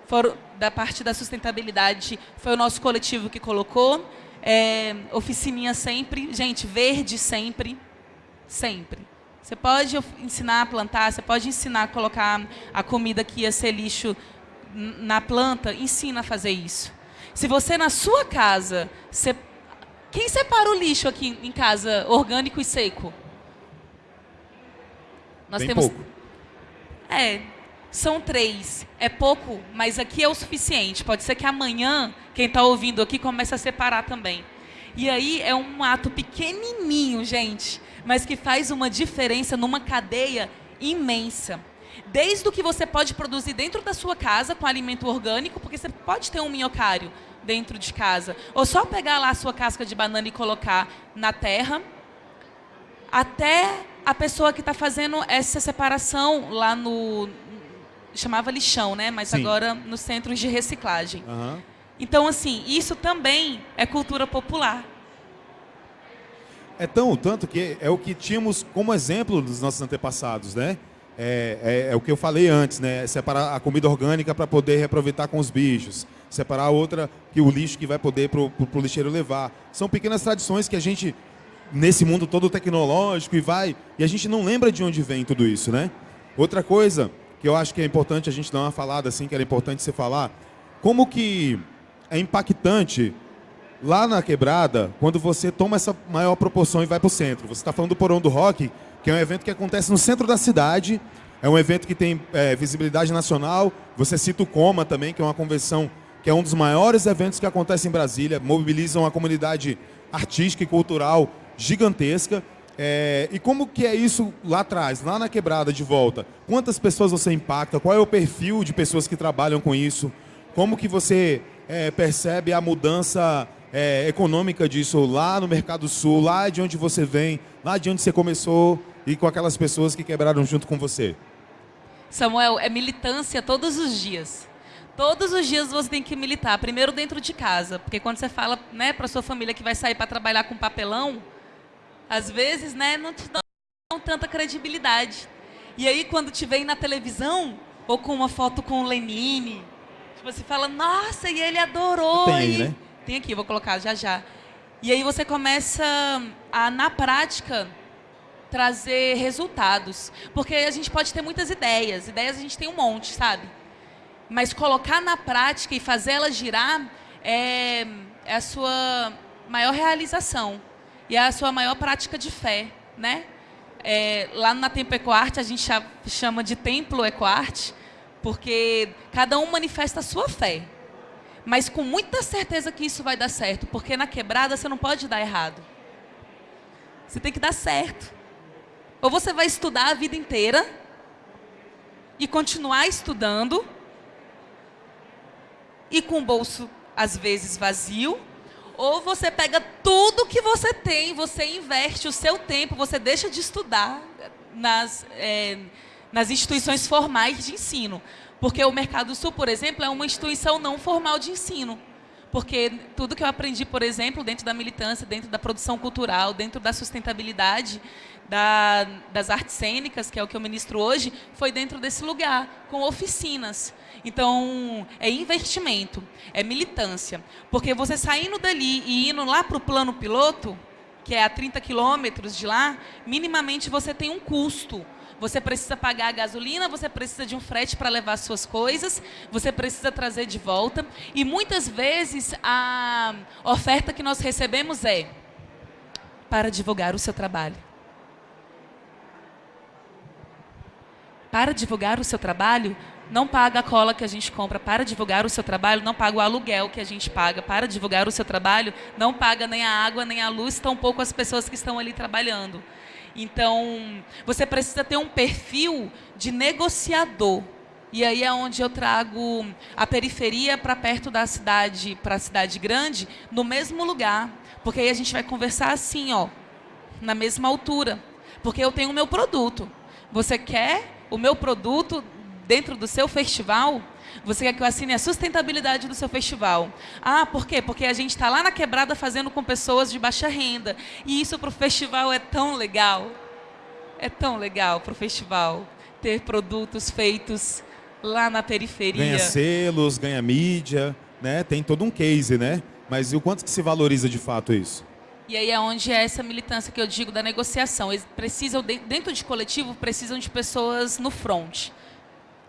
foram, da parte da sustentabilidade, foi o nosso coletivo que colocou. É, oficininha sempre. Gente, verde sempre. Sempre. Você pode ensinar a plantar, você pode ensinar a colocar a comida que ia ser lixo na planta, ensina a fazer isso. Se você na sua casa, você... quem separa o lixo aqui em casa, orgânico e seco? Nós Bem temos. Pouco. É, são três. É pouco, mas aqui é o suficiente. Pode ser que amanhã, quem está ouvindo aqui, comece a separar também. E aí é um ato pequenininho, gente, mas que faz uma diferença numa cadeia imensa. Desde o que você pode produzir dentro da sua casa com alimento orgânico, porque você pode ter um minhocário dentro de casa, ou só pegar lá a sua casca de banana e colocar na terra, até a pessoa que está fazendo essa separação lá no. chamava lixão, né? Mas Sim. agora nos centros de reciclagem. Uhum. Então, assim, isso também é cultura popular. É tão tanto que é o que tínhamos como exemplo dos nossos antepassados, né? É, é, é o que eu falei antes, né? Separar a comida orgânica para poder reaproveitar com os bichos. Separar outra que o lixo que vai poder para o lixeiro levar. São pequenas tradições que a gente nesse mundo todo tecnológico e vai. E a gente não lembra de onde vem tudo isso, né? Outra coisa que eu acho que é importante a gente dar uma falada assim, que era importante você falar, como que é impactante lá na quebrada quando você toma essa maior proporção e vai para o centro. Você está falando do Porão do Rock, que é um evento que acontece no centro da cidade, é um evento que tem é, visibilidade nacional. Você cita o Coma também, que é uma convenção que é um dos maiores eventos que acontece em Brasília, mobilizam a comunidade artística e cultural gigantesca. É, e como que é isso lá atrás, lá na quebrada de volta? Quantas pessoas você impacta? Qual é o perfil de pessoas que trabalham com isso? Como que você é, percebe a mudança é, econômica disso lá no Mercado Sul, lá de onde você vem, lá de onde você começou e com aquelas pessoas que quebraram junto com você? Samuel, é militância todos os dias. Todos os dias você tem que militar. Primeiro dentro de casa, porque quando você fala né, para sua família que vai sair para trabalhar com papelão, às vezes, né, não te dão tanta credibilidade. E aí, quando te vem na televisão, ou com uma foto com o Lenine, você fala, nossa, e ele adorou. Tem aí, né? Tem aqui, vou colocar já já. E aí você começa a, na prática, trazer resultados. Porque a gente pode ter muitas ideias, ideias a gente tem um monte, sabe? Mas colocar na prática e fazer ela girar é, é a sua maior realização e é a sua maior prática de fé, né? É, lá na Tempo Ecoarte a gente chama de Templo Ecoarte, porque cada um manifesta a sua fé. Mas com muita certeza que isso vai dar certo, porque na quebrada você não pode dar errado. Você tem que dar certo. Ou você vai estudar a vida inteira e continuar estudando e com o bolso às vezes vazio, ou você pega tudo que você tem, você investe o seu tempo, você deixa de estudar nas, é, nas instituições formais de ensino. Porque o Mercado Sul, por exemplo, é uma instituição não formal de ensino. Porque tudo que eu aprendi, por exemplo, dentro da militância, dentro da produção cultural, dentro da sustentabilidade, da, das artes cênicas, que é o que eu ministro hoje, foi dentro desse lugar, com oficinas. Então, é investimento, é militância. Porque você saindo dali e indo lá para o plano piloto, que é a 30 quilômetros de lá, minimamente você tem um custo. Você precisa pagar a gasolina, você precisa de um frete para levar suas coisas, você precisa trazer de volta. E muitas vezes a oferta que nós recebemos é para divulgar o seu trabalho. Para divulgar o seu trabalho, não paga a cola que a gente compra para divulgar o seu trabalho, não paga o aluguel que a gente paga para divulgar o seu trabalho, não paga nem a água, nem a luz, tampouco as pessoas que estão ali trabalhando. Então, você precisa ter um perfil de negociador. E aí é onde eu trago a periferia para perto da cidade, para a cidade grande, no mesmo lugar. Porque aí a gente vai conversar assim, ó, na mesma altura. Porque eu tenho o meu produto. Você quer o meu produto dentro do seu festival? Você quer que eu assine a sustentabilidade do seu festival? Ah, por quê? Porque a gente está lá na quebrada fazendo com pessoas de baixa renda. E isso para o festival é tão legal. É tão legal para o festival ter produtos feitos lá na periferia. Ganha selos, ganha mídia, né? Tem todo um case, né? Mas e o quanto que se valoriza de fato isso? E aí é onde é essa militância que eu digo da negociação. Eles precisam, dentro de coletivo, precisam de pessoas no front.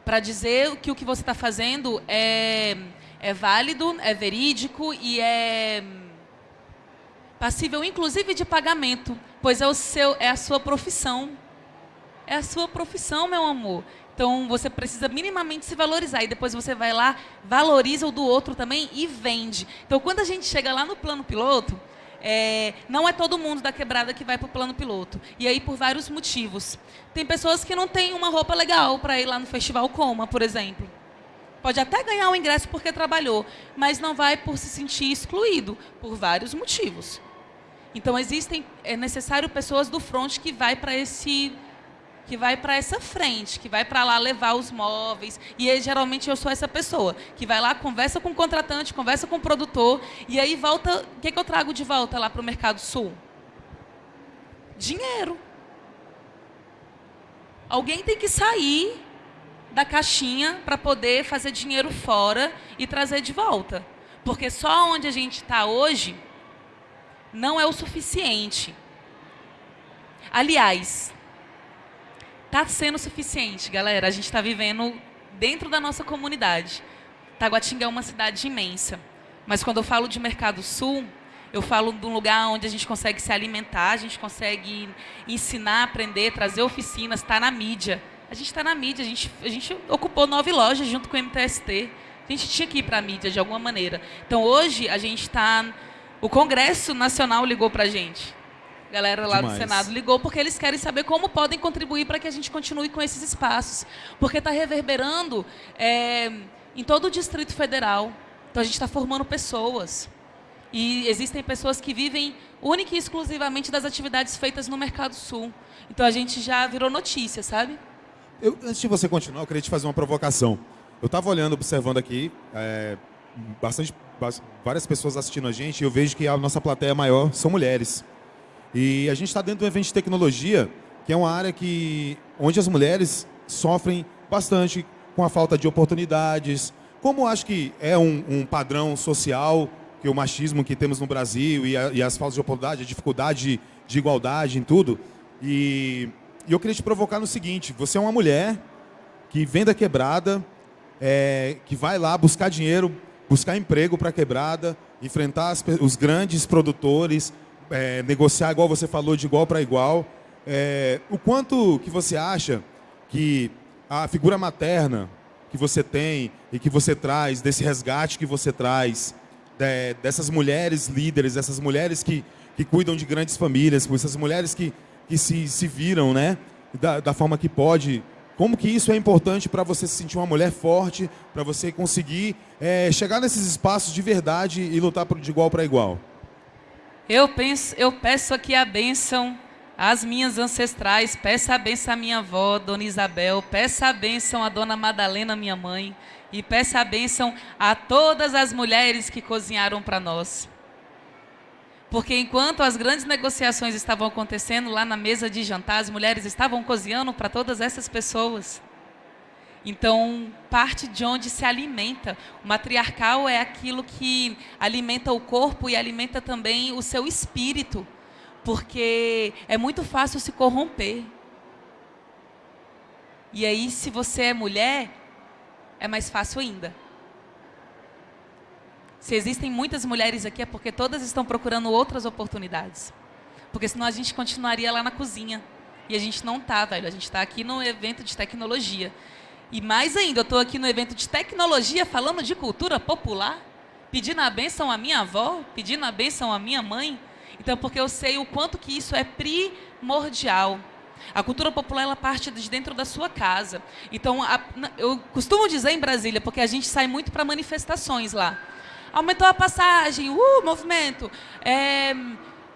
Para dizer que o que você está fazendo é, é válido, é verídico e é passível, inclusive, de pagamento. Pois é, o seu, é a sua profissão. É a sua profissão, meu amor. Então você precisa minimamente se valorizar e depois você vai lá, valoriza o do outro também e vende. Então quando a gente chega lá no plano piloto, é, não é todo mundo da quebrada que vai para o plano piloto. E aí por vários motivos. Tem pessoas que não têm uma roupa legal para ir lá no festival Coma, por exemplo. Pode até ganhar o ingresso porque trabalhou, mas não vai por se sentir excluído, por vários motivos. Então existem, é necessário pessoas do front que vai para esse que vai para essa frente, que vai para lá levar os móveis. E aí, geralmente eu sou essa pessoa que vai lá, conversa com o contratante, conversa com o produtor, e aí volta. O que, que eu trago de volta lá para o Mercado Sul? Dinheiro. Alguém tem que sair da caixinha para poder fazer dinheiro fora e trazer de volta. Porque só onde a gente está hoje não é o suficiente. Aliás, está sendo suficiente, galera. A gente está vivendo dentro da nossa comunidade. Taguatinga é uma cidade imensa. Mas quando eu falo de Mercado Sul, eu falo de um lugar onde a gente consegue se alimentar, a gente consegue ensinar, aprender, trazer oficinas, está na mídia. A gente está na mídia, a gente, a gente ocupou nove lojas junto com o MTST. A gente tinha que ir para a mídia de alguma maneira. Então hoje a gente está. O Congresso Nacional ligou para a gente galera lá Demais. do Senado ligou porque eles querem saber como podem contribuir para que a gente continue com esses espaços. Porque está reverberando é, em todo o Distrito Federal. Então a gente está formando pessoas. E existem pessoas que vivem única e exclusivamente das atividades feitas no Mercado Sul. Então a gente já virou notícia, sabe? Eu, antes de você continuar, eu queria te fazer uma provocação. Eu estava olhando, observando aqui, é, bastante, várias pessoas assistindo a gente, e eu vejo que a nossa plateia maior são mulheres. E a gente está dentro do evento de tecnologia, que é uma área que, onde as mulheres sofrem bastante com a falta de oportunidades. Como acho que é um, um padrão social, que o machismo que temos no Brasil e, a, e as faltas de oportunidade, a dificuldade de, de igualdade em tudo. E, e, eu queria te provocar no seguinte: você é uma mulher que vem da quebrada, é, que vai lá buscar dinheiro, buscar emprego para a quebrada, enfrentar as, os grandes produtores, é, negociar, igual você falou, de igual para igual. É, o quanto que você acha que a figura materna que você tem e que você traz, desse resgate que você traz, de, dessas mulheres líderes, dessas mulheres que, que cuidam de grandes famílias, essas mulheres que, que se, se viram né, da, da forma que pode, como que isso é importante para você se sentir uma mulher forte, para você conseguir é, chegar nesses espaços de verdade e lutar de igual para igual? Eu, penso, eu peço aqui a bênção às minhas ancestrais, peço a bênção à minha avó, Dona Isabel, peço a bênção à Dona Madalena, minha mãe, e peço a bênção a todas as mulheres que cozinharam para nós. Porque enquanto as grandes negociações estavam acontecendo lá na mesa de jantar, as mulheres estavam cozinhando para todas essas pessoas. Então, parte de onde se alimenta. O matriarcal é aquilo que alimenta o corpo e alimenta também o seu espírito, porque é muito fácil se corromper. E aí, se você é mulher, é mais fácil ainda. Se existem muitas mulheres aqui, é porque todas estão procurando outras oportunidades. Porque senão a gente continuaria lá na cozinha. E a gente não está, velho. A gente está aqui no evento de tecnologia. E mais ainda, eu estou aqui no evento de tecnologia falando de cultura popular, pedindo a bênção à minha avó, pedindo a bênção à minha mãe. Então, porque eu sei o quanto que isso é primordial. A cultura popular ela parte de dentro da sua casa. Então, a, eu costumo dizer em Brasília, porque a gente sai muito para manifestações lá. Aumentou a passagem, uh, movimento. É,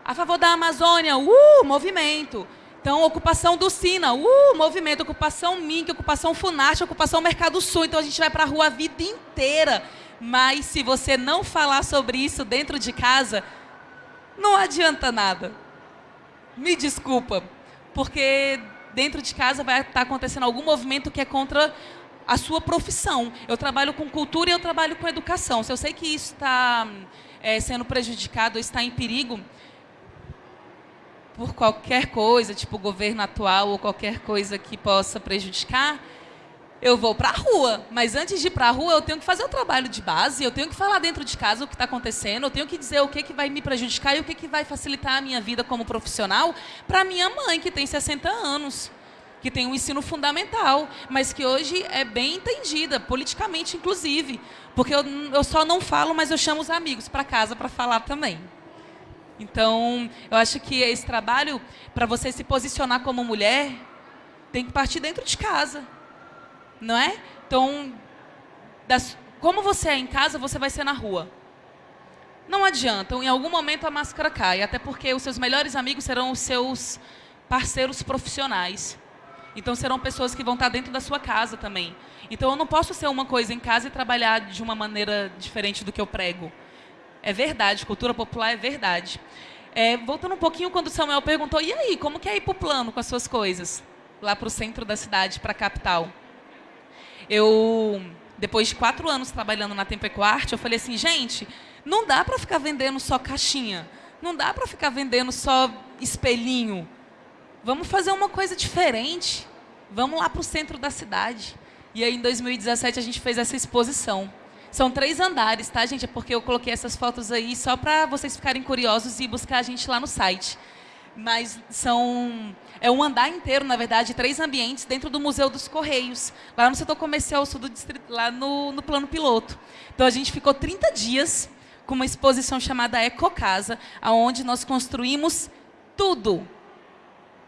a favor da Amazônia, uh, movimento. Então, ocupação do Sina, uh, movimento, ocupação MINC, ocupação FUNAST, ocupação Mercado Sul. Então, a gente vai para a rua a vida inteira. Mas, se você não falar sobre isso dentro de casa, não adianta nada. Me desculpa, porque dentro de casa vai estar acontecendo algum movimento que é contra a sua profissão. Eu trabalho com cultura e eu trabalho com educação. Se eu sei que isso está é, sendo prejudicado, está em perigo por qualquer coisa, tipo governo atual ou qualquer coisa que possa prejudicar, eu vou para a rua. Mas antes de ir para a rua, eu tenho que fazer o trabalho de base, eu tenho que falar dentro de casa o que está acontecendo, eu tenho que dizer o que, que vai me prejudicar e o que, que vai facilitar a minha vida como profissional para minha mãe, que tem 60 anos, que tem um ensino fundamental, mas que hoje é bem entendida, politicamente inclusive. Porque eu, eu só não falo, mas eu chamo os amigos para casa para falar também. Então, eu acho que esse trabalho, para você se posicionar como mulher, tem que partir dentro de casa não é? Então, das, como você é em casa, você vai ser na rua. Não adianta, em algum momento a máscara cai, até porque os seus melhores amigos serão os seus parceiros profissionais. Então serão pessoas que vão estar dentro da sua casa também. Então eu não posso ser uma coisa em casa e trabalhar de uma maneira diferente do que eu prego. É verdade, cultura popular é verdade. É, voltando um pouquinho quando o Samuel perguntou, e aí, como que é ir para o plano com as suas coisas? Lá para o centro da cidade, para a capital. Eu, depois de quatro anos trabalhando na Tempecoarte, eu falei assim, gente, não dá para ficar vendendo só caixinha. Não dá para ficar vendendo só espelhinho. Vamos fazer uma coisa diferente. Vamos lá para o centro da cidade. E aí, em 2017, a gente fez essa exposição. São três andares, tá, gente? É porque eu coloquei essas fotos aí só para vocês ficarem curiosos e buscar a gente lá no site mas são é um andar inteiro, na verdade, três ambientes dentro do Museu dos Correios, lá no setor comercial sul do distrito, lá no, no plano piloto. Então a gente ficou 30 dias com uma exposição chamada Ecocasa, aonde nós construímos tudo.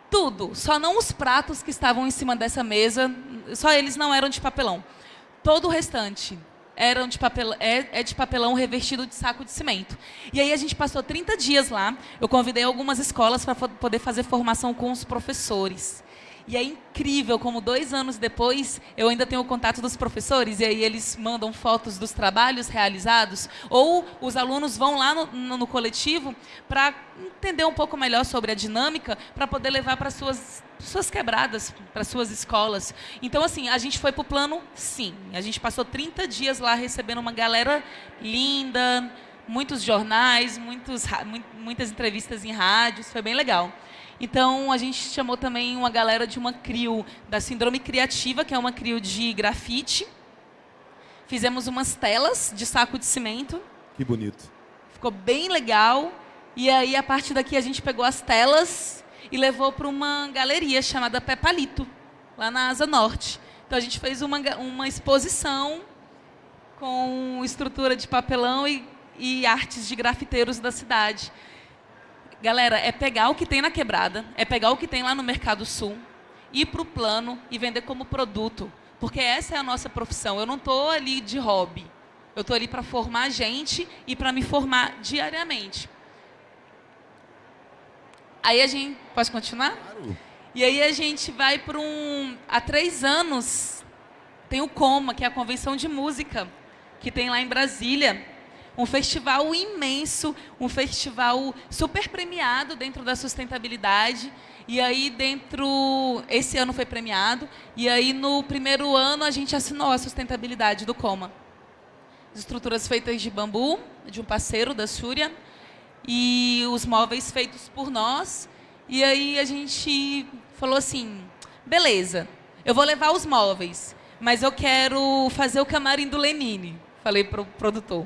Tudo, só não os pratos que estavam em cima dessa mesa, só eles não eram de papelão. Todo o restante, eram de papel, é, é de papelão revestido de saco de cimento. E aí a gente passou 30 dias lá. Eu convidei algumas escolas para poder fazer formação com os professores. E é incrível como dois anos depois eu ainda tenho o contato dos professores e aí eles mandam fotos dos trabalhos realizados ou os alunos vão lá no, no, no coletivo para entender um pouco melhor sobre a dinâmica para poder levar para suas suas quebradas, para suas escolas. Então, assim, a gente foi para o plano, sim. A gente passou 30 dias lá recebendo uma galera linda, muitos jornais, muitos, muitas entrevistas em rádios, foi bem legal. Então, a gente chamou também uma galera de uma CRIO, da Síndrome Criativa, que é uma CRIO de grafite. Fizemos umas telas de saco de cimento. Que bonito. Ficou bem legal. E aí, a partir daqui, a gente pegou as telas e levou para uma galeria chamada Pepalito, lá na Asa Norte. Então, a gente fez uma, uma exposição com estrutura de papelão e, e artes de grafiteiros da cidade. Galera, é pegar o que tem na quebrada, é pegar o que tem lá no Mercado Sul, ir para o plano e vender como produto. Porque essa é a nossa profissão. Eu não estou ali de hobby. Eu estou ali para formar gente e para me formar diariamente. Aí a gente... Pode continuar? Claro. E aí a gente vai para um... Há três anos, tem o COMA, que é a Convenção de Música, que tem lá em Brasília um festival imenso, um festival super premiado dentro da sustentabilidade. E aí, dentro. Esse ano foi premiado. E aí, no primeiro ano, a gente assinou a sustentabilidade do Coma. Estruturas feitas de bambu, de um parceiro da Súria. E os móveis feitos por nós. E aí, a gente falou assim: beleza, eu vou levar os móveis, mas eu quero fazer o camarim do Lenine. Falei para o produtor.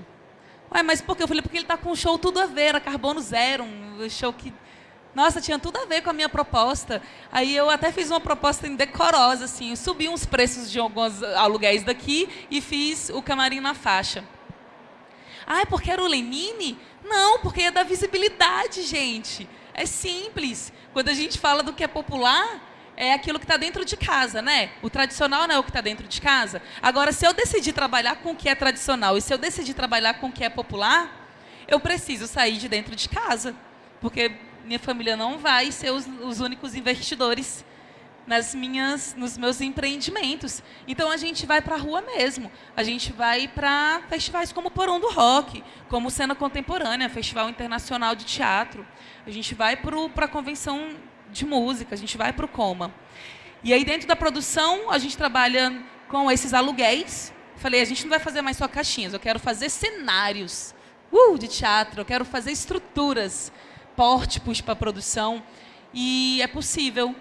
Ué, mas por quê? Eu falei, porque ele está com um show tudo a ver, era Carbono Zero, um show que... Nossa, tinha tudo a ver com a minha proposta. Aí eu até fiz uma proposta indecorosa, assim, subi uns preços de alguns aluguéis daqui e fiz o camarim na faixa. Ah, é porque era o Lenine? Não, porque é da visibilidade, gente. É simples. Quando a gente fala do que é popular, é aquilo que está dentro de casa, né? O tradicional não é o que está dentro de casa. Agora, se eu decidir trabalhar com o que é tradicional e se eu decidir trabalhar com o que é popular, eu preciso sair de dentro de casa, porque minha família não vai ser os, os únicos investidores nas minhas, nos meus empreendimentos. Então a gente vai para a rua mesmo. A gente vai para festivais como Porão do Rock, como Cena Contemporânea, Festival Internacional de Teatro. A gente vai para a convenção de música, a gente vai para o Coma. E aí dentro da produção a gente trabalha com esses aluguéis. Falei, a gente não vai fazer mais só caixinhas, eu quero fazer cenários uh, de teatro, eu quero fazer estruturas, pórticos para produção. E é possível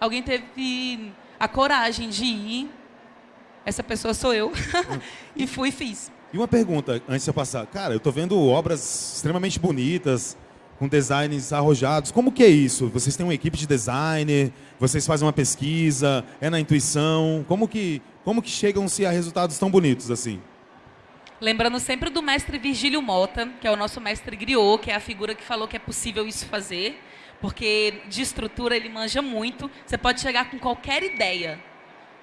alguém teve a coragem de ir, essa pessoa sou eu, e fui e fiz. E uma pergunta, antes de eu passar. Cara, eu estou vendo obras extremamente bonitas, com designs arrojados. Como que é isso? Vocês têm uma equipe de designer? Vocês fazem uma pesquisa? É na intuição? Como que, como que chegam-se a resultados tão bonitos assim? Lembrando sempre do mestre Virgílio Mota, que é o nosso mestre griot, que é a figura que falou que é possível isso fazer porque de estrutura ele manja muito. Você pode chegar com qualquer ideia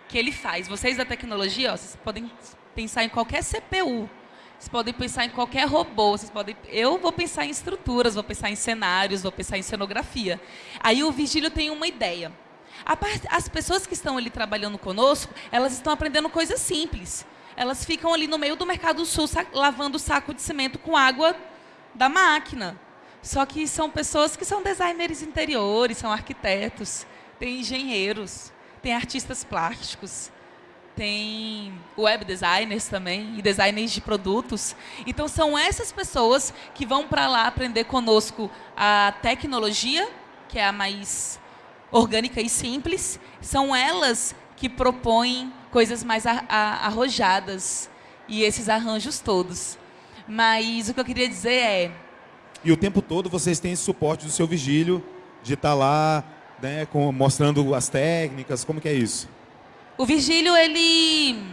que ele faz. Vocês da tecnologia, ó, vocês podem pensar em qualquer CPU, vocês podem pensar em qualquer robô, vocês podem. Eu vou pensar em estruturas, vou pensar em cenários, vou pensar em cenografia. Aí o Vigílio tem uma ideia. As pessoas que estão ali trabalhando conosco, elas estão aprendendo coisas simples. Elas ficam ali no meio do Mercado Sul lavando o saco de cimento com água da máquina. Só que são pessoas que são designers interiores, são arquitetos, tem engenheiros, tem artistas plásticos, tem web designers também e designers de produtos. Então são essas pessoas que vão para lá aprender conosco a tecnologia, que é a mais orgânica e simples. São elas que propõem coisas mais arrojadas e esses arranjos todos. Mas o que eu queria dizer é e o tempo todo vocês têm esse suporte do seu vigílio, de estar tá lá, né, com, mostrando as técnicas, como que é isso? O vigílio, ele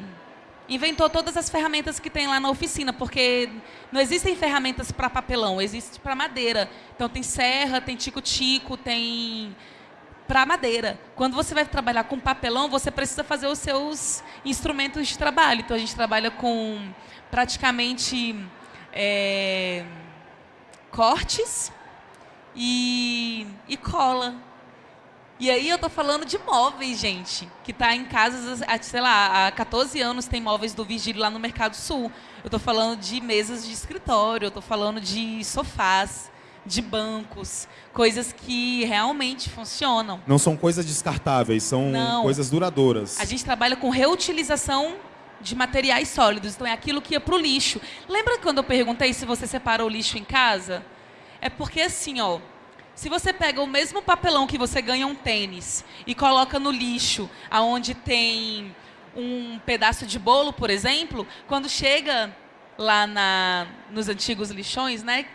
inventou todas as ferramentas que tem lá na oficina, porque não existem ferramentas para papelão, existe para madeira. Então tem serra, tem tico-tico, tem para madeira. Quando você vai trabalhar com papelão, você precisa fazer os seus instrumentos de trabalho. Então a gente trabalha com praticamente é, cortes e, e cola. E aí eu tô falando de móveis, gente, que tá em casas, sei lá, há 14 anos tem móveis do Vigílio lá no Mercado Sul. Eu tô falando de mesas de escritório, eu tô falando de sofás, de bancos, coisas que realmente funcionam. Não são coisas descartáveis, são Não. coisas duradouras. A gente trabalha com reutilização de materiais sólidos. Então é aquilo que ia para o lixo. Lembra quando eu perguntei se você separa o lixo em casa? É porque assim, ó, se você pega o mesmo papelão que você ganha um tênis e coloca no lixo, aonde tem um pedaço de bolo, por exemplo, quando chega lá na, nos antigos lixões, né?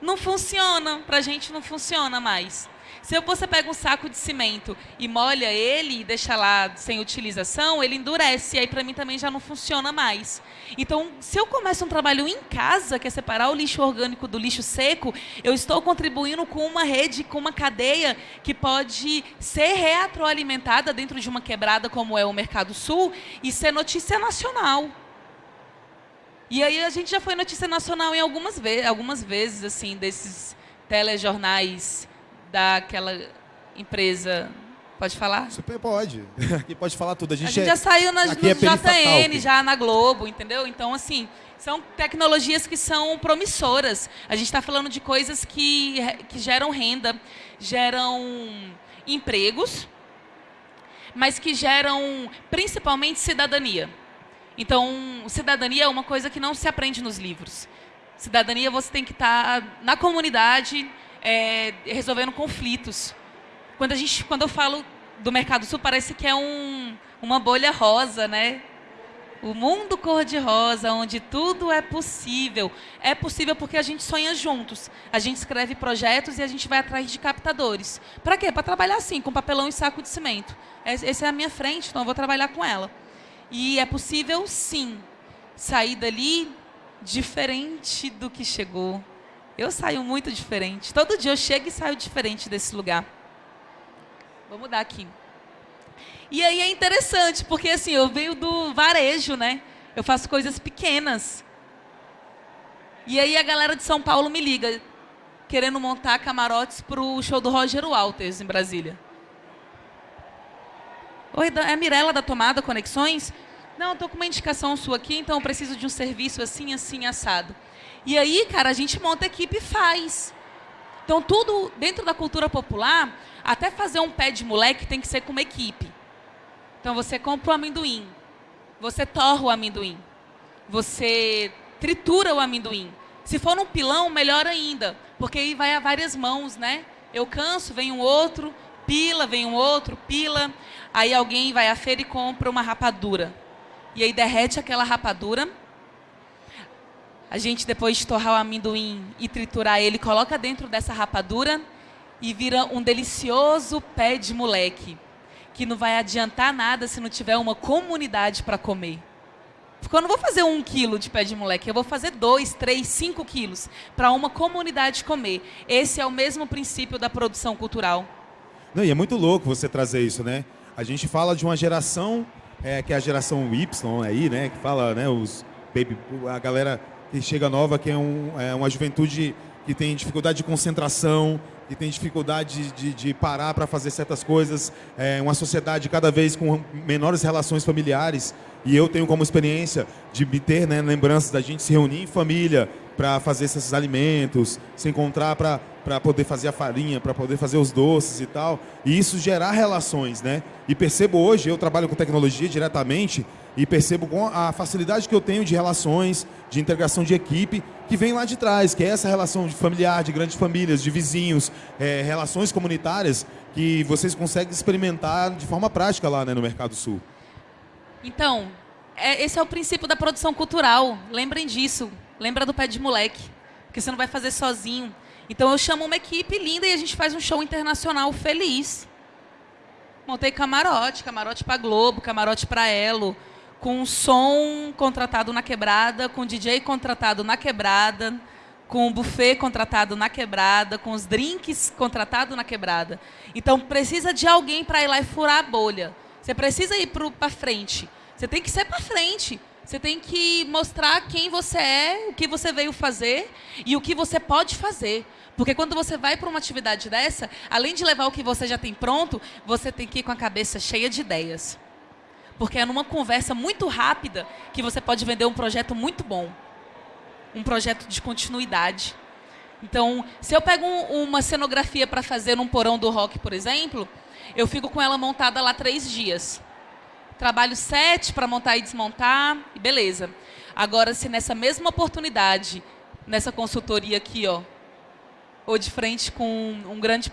Não funciona, para a gente não funciona mais. Se você pega um saco de cimento e molha ele e deixa lá sem utilização, ele endurece. E aí, para mim, também já não funciona mais. Então, se eu começo um trabalho em casa, que é separar o lixo orgânico do lixo seco, eu estou contribuindo com uma rede, com uma cadeia que pode ser retroalimentada dentro de uma quebrada como é o Mercado Sul e ser notícia nacional. E aí a gente já foi notícia nacional em algumas, ve algumas vezes, assim, desses telejornais daquela empresa. Pode falar? Super pode. Aqui pode falar tudo. A gente, a gente é, já saiu nas, no é JN, já na Globo, entendeu? Então, assim, são tecnologias que são promissoras. A gente está falando de coisas que, que geram renda, geram empregos, mas que geram principalmente cidadania. Então, cidadania é uma coisa que não se aprende nos livros. Cidadania você tem que estar tá na comunidade, é, resolvendo conflitos. Quando, a gente, quando eu falo do Mercado Sul, parece que é um, uma bolha rosa, né? O mundo cor-de-rosa, onde tudo é possível. É possível porque a gente sonha juntos. A gente escreve projetos e a gente vai atrás de captadores. Para quê? Para trabalhar assim, com papelão e saco de cimento. Essa é a minha frente, então eu vou trabalhar com ela. E é possível, sim, sair dali diferente do que chegou. Eu saio muito diferente. Todo dia eu chego e saio diferente desse lugar. Vou mudar aqui. E aí é interessante, porque assim, eu venho do varejo, né? Eu faço coisas pequenas. E aí a galera de São Paulo me liga, querendo montar camarotes para o show do Roger Walters em Brasília. Oi, é a Mirella da Tomada Conexões? Não, tô com uma indicação sua aqui, então eu preciso de um serviço assim, assim, assado. E aí, cara, a gente monta equipe e faz. Então, tudo dentro da cultura popular, até fazer um pé de moleque tem que ser com uma equipe. Então, você compra o amendoim, você torra o amendoim, você tritura o amendoim. Se for num pilão, melhor ainda, porque aí vai a várias mãos, né? Eu canso, vem um outro, pila, vem um outro, pila. Aí alguém vai à feira e compra uma rapadura. E aí derrete aquela rapadura. A gente, depois de torrar o amendoim e triturar ele, coloca dentro dessa rapadura e vira um delicioso pé de moleque. Que não vai adiantar nada se não tiver uma comunidade para comer. Porque eu não vou fazer um quilo de pé de moleque, eu vou fazer dois, três, cinco quilos para uma comunidade comer. Esse é o mesmo princípio da produção cultural. Não, e é muito louco você trazer isso, né? A gente fala de uma geração é, que é a geração Y aí, né? Que fala, né? Os baby, a galera chega nova, que é, um, é uma juventude que tem dificuldade de concentração, que tem dificuldade de, de parar para fazer certas coisas, é uma sociedade cada vez com menores relações familiares. E eu tenho como experiência de ter né, lembranças da gente se reunir em família para fazer esses alimentos, se encontrar para poder fazer a farinha, para poder fazer os doces e tal. E isso gerar relações, né? E percebo hoje, eu trabalho com tecnologia diretamente e percebo a facilidade que eu tenho de relações, de integração de equipe, que vem lá de trás, que é essa relação de familiar, de grandes famílias, de vizinhos, é, relações comunitárias que vocês conseguem experimentar de forma prática lá né, no Mercado Sul. Então, é, esse é o princípio da produção cultural. Lembrem disso. Lembra do pé de moleque. Porque você não vai fazer sozinho. Então eu chamo uma equipe linda e a gente faz um show internacional feliz. Montei camarote, camarote para Globo, camarote para Elo, com som contratado na quebrada, com DJ contratado na quebrada, com buffet contratado na quebrada, com os drinks contratado na quebrada. Então precisa de alguém para ir lá e furar a bolha. Você precisa ir para frente. Você tem que ser para frente. Você tem que mostrar quem você é, o que você veio fazer e o que você pode fazer. Porque quando você vai para uma atividade dessa, além de levar o que você já tem pronto, você tem que ir com a cabeça cheia de ideias. Porque é numa conversa muito rápida que você pode vender um projeto muito bom. Um projeto de continuidade. Então, se eu pego um, uma cenografia para fazer num porão do rock, por exemplo, eu fico com ela montada lá três dias. Trabalho sete para montar e desmontar, e beleza. Agora, se nessa mesma oportunidade, nessa consultoria aqui, ó, ou de frente com um grande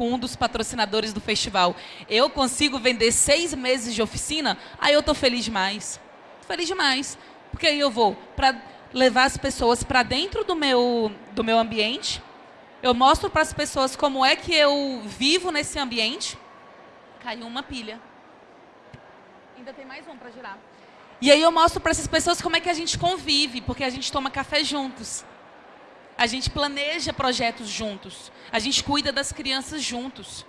com um dos patrocinadores do festival, eu consigo vender seis meses de oficina, aí eu estou feliz demais. Feliz demais. Porque aí eu vou para levar as pessoas para dentro do meu, do meu ambiente, eu mostro para as pessoas como é que eu vivo nesse ambiente. Caiu uma pilha. Ainda tem mais um para girar. E aí eu mostro para essas pessoas como é que a gente convive, porque a gente toma café juntos. A gente planeja projetos juntos. A gente cuida das crianças juntos.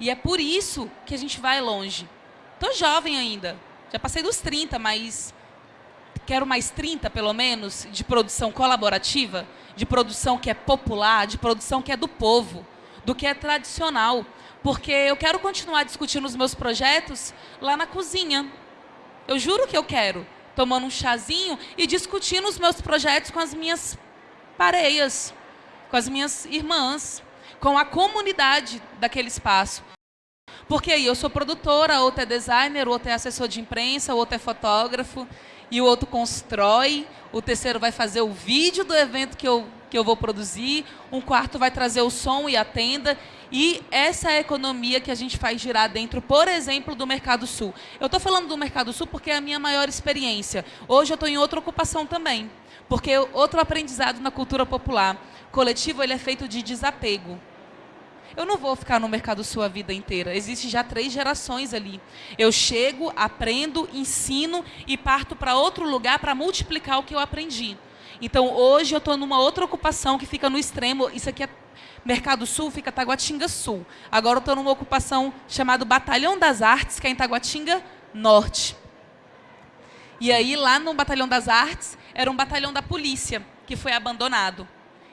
E é por isso que a gente vai longe. Estou jovem ainda. Já passei dos 30, mas quero mais 30, pelo menos, de produção colaborativa, de produção que é popular, de produção que é do povo, do que é tradicional porque eu quero continuar discutindo os meus projetos lá na cozinha. Eu juro que eu quero, tomando um chazinho e discutindo os meus projetos com as minhas pareias, com as minhas irmãs, com a comunidade daquele espaço. Porque aí eu sou produtora, outro é designer, outro é assessor de imprensa, outro é fotógrafo, e o outro constrói, o terceiro vai fazer o vídeo do evento que eu, que eu vou produzir, um quarto vai trazer o som e a tenda, e essa é a economia que a gente faz girar dentro, por exemplo, do Mercado Sul. Eu estou falando do Mercado Sul porque é a minha maior experiência. Hoje eu estou em outra ocupação também, porque outro aprendizado na cultura popular coletivo ele é feito de desapego. Eu não vou ficar no Mercado Sul a vida inteira. Existem já três gerações ali. Eu chego, aprendo, ensino e parto para outro lugar para multiplicar o que eu aprendi. Então, hoje eu estou numa outra ocupação que fica no extremo. Isso aqui é Mercado Sul fica Taguatinga Sul. Agora eu estou numa ocupação chamada Batalhão das Artes, que é em Taguatinga Norte. E aí, lá no Batalhão das Artes, era um batalhão da polícia, que foi abandonado.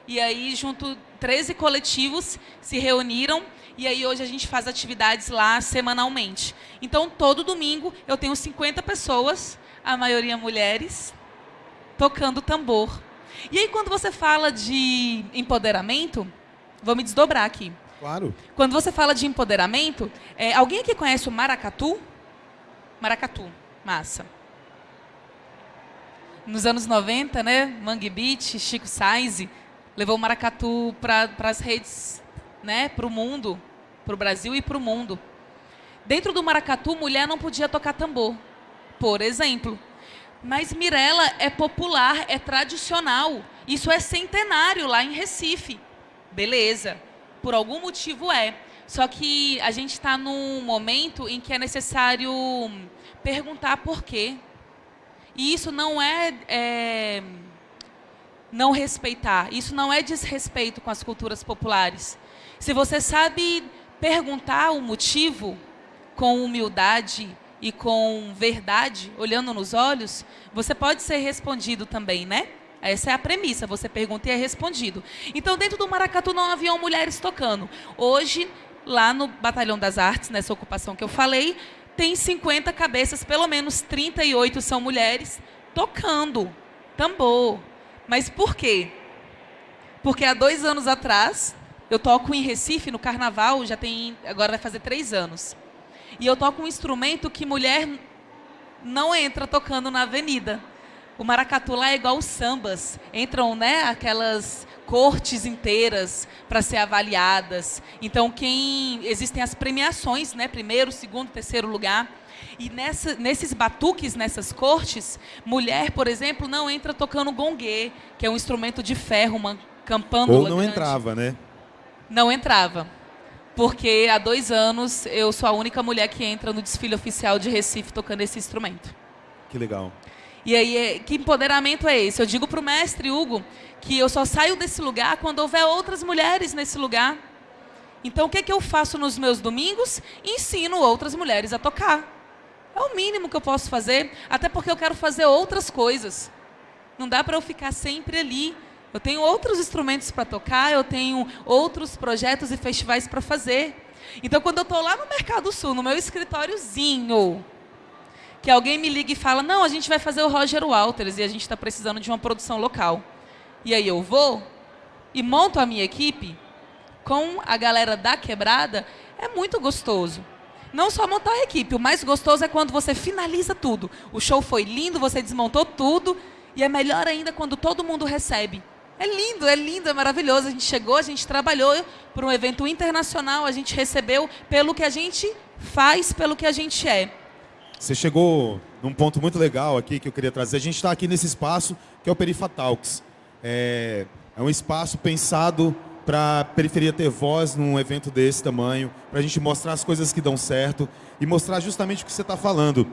E aí, junto, 13 coletivos se reuniram e aí hoje a gente faz atividades lá semanalmente. Então, todo domingo eu tenho 50 pessoas, a maioria mulheres, tocando tambor. E aí, quando você fala de empoderamento, Vou me desdobrar aqui. Claro. Quando você fala de empoderamento, é, alguém aqui conhece o maracatu? Maracatu, massa. Nos anos 90, né, Mangue Beach, Chico Sainz levou o maracatu para as redes, né, para o mundo, para o Brasil e para o mundo. Dentro do maracatu, mulher não podia tocar tambor, por exemplo. Mas Mirella é popular, é tradicional. Isso é centenário lá em Recife beleza, por algum motivo é. Só que a gente está num momento em que é necessário perguntar por quê. E isso não é, é não respeitar, isso não é desrespeito com as culturas populares. Se você sabe perguntar o motivo com humildade e com verdade, olhando nos olhos, você pode ser respondido também, né? Essa é a premissa, você pergunta e é respondido. Então, dentro do Maracatu não haviam mulheres tocando. Hoje, lá no Batalhão das Artes, nessa ocupação que eu falei, tem 50 cabeças, pelo menos 38 são mulheres, tocando tambor. Mas por quê? Porque há dois anos atrás, eu toco em Recife, no Carnaval, já tem, agora vai fazer três anos. E eu toco um instrumento que mulher não entra tocando na avenida. O maracatu lá é igual os sambas. Entram né, aquelas cortes inteiras para ser avaliadas. Então, quem existem as premiações, né, primeiro, segundo, terceiro lugar. E nessa, nesses batuques, nessas cortes, mulher, por exemplo, não entra tocando gongue, que é um instrumento de ferro, uma campânula Ou não grande. entrava, né? Não entrava. Porque há dois anos eu sou a única mulher que entra no desfile oficial de Recife tocando esse instrumento. Que legal. E aí, é, que empoderamento é esse? Eu digo para o mestre Hugo que eu só saio desse lugar quando houver outras mulheres nesse lugar. Então, o que, é que eu faço nos meus domingos? Ensino outras mulheres a tocar. É o mínimo que eu posso fazer, até porque eu quero fazer outras coisas. Não dá para eu ficar sempre ali. Eu tenho outros instrumentos para tocar, eu tenho outros projetos e festivais para fazer. Então, quando eu estou lá no Mercado Sul, no meu escritóriozinho, que alguém me liga e fala, não, a gente vai fazer o Roger Walters e a gente está precisando de uma produção local. E aí eu vou e monto a minha equipe com a galera da quebrada, é muito gostoso. Não só montar a equipe, o mais gostoso é quando você finaliza tudo. O show foi lindo, você desmontou tudo, e é melhor ainda quando todo mundo recebe. É lindo, é lindo, é maravilhoso. A gente chegou, a gente trabalhou para um evento internacional, a gente recebeu pelo que a gente faz, pelo que a gente é. Você chegou num ponto muito legal aqui que eu queria trazer. A gente está aqui nesse espaço que é o Perifatalks. É, é um espaço pensado para a periferia ter voz num evento desse tamanho, para a gente mostrar as coisas que dão certo e mostrar justamente o que você está falando.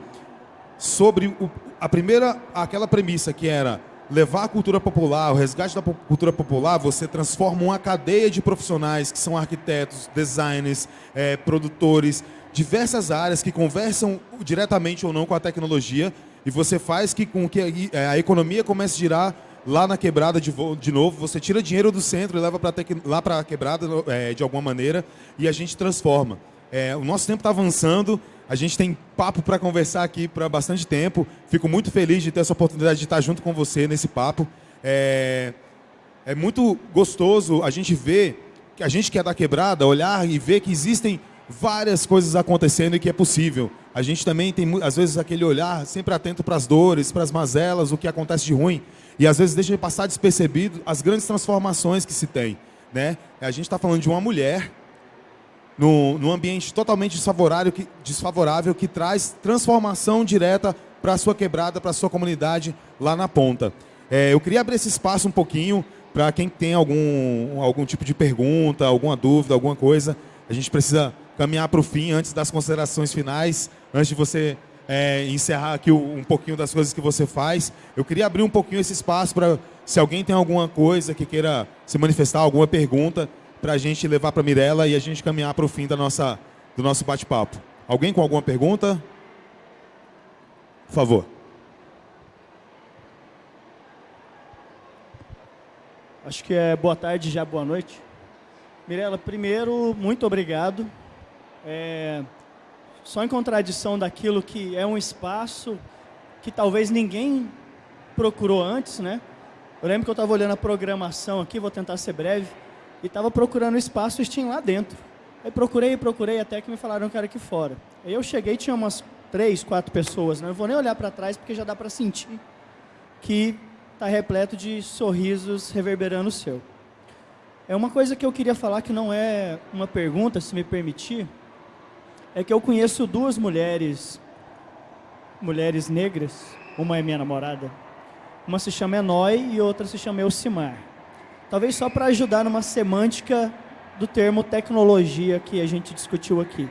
Sobre o, a primeira, aquela premissa que era levar a cultura popular, o resgate da cultura popular, você transforma uma cadeia de profissionais que são arquitetos, designers, é, produtores, diversas áreas que conversam diretamente ou não com a tecnologia e você faz que com que a, a economia comece a girar lá na quebrada de, de novo, você tira dinheiro do centro e leva pra lá para a quebrada é, de alguma maneira e a gente transforma. É, o nosso tempo está avançando, a gente tem papo para conversar aqui para bastante tempo. Fico muito feliz de ter essa oportunidade de estar junto com você nesse papo. É, é muito gostoso a gente ver, a gente que é da quebrada, olhar e ver que existem várias coisas acontecendo e que é possível. A gente também tem, às vezes, aquele olhar sempre atento para as dores, para as mazelas, o que acontece de ruim. E às vezes deixa de passar despercebido as grandes transformações que se tem. Né? A gente está falando de uma mulher num ambiente totalmente desfavorável que, desfavorável que traz transformação direta para a sua quebrada, para a sua comunidade lá na ponta. É, eu queria abrir esse espaço um pouquinho para quem tem algum, algum tipo de pergunta, alguma dúvida, alguma coisa. A gente precisa caminhar para o fim antes das considerações finais, antes de você é, encerrar aqui um pouquinho das coisas que você faz. Eu queria abrir um pouquinho esse espaço para, se alguém tem alguma coisa que queira se manifestar, alguma pergunta, para a gente levar para a Mirella e a gente caminhar para o fim da nossa, do nosso bate-papo. Alguém com alguma pergunta? Por favor. Acho que é boa tarde já, boa noite. Mirela, primeiro, muito obrigado. É, só em contradição daquilo que é um espaço que talvez ninguém procurou antes, né? Eu lembro que eu estava olhando a programação aqui, vou tentar ser breve, e estava procurando espaço e tinha lá dentro. Aí procurei, procurei, até que me falaram que era aqui fora. Aí eu cheguei tinha umas três, quatro pessoas, né? Não vou nem olhar para trás porque já dá para sentir que está repleto de sorrisos reverberando o seu. É uma coisa que eu queria falar que não é uma pergunta, se me permitir, é que eu conheço duas mulheres, mulheres negras, uma é minha namorada, uma se chama Enói e outra se chama Elcimar. Talvez só para ajudar numa semântica do termo tecnologia que a gente discutiu aqui.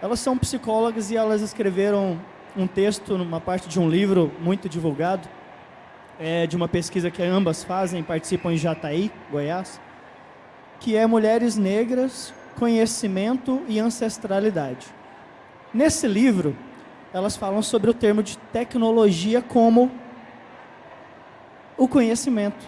Elas são psicólogas e elas escreveram um texto numa parte de um livro muito divulgado, é, de uma pesquisa que ambas fazem, participam em Jataí, Goiás, que é Mulheres Negras, Conhecimento e Ancestralidade. Nesse livro, elas falam sobre o termo de tecnologia como o conhecimento,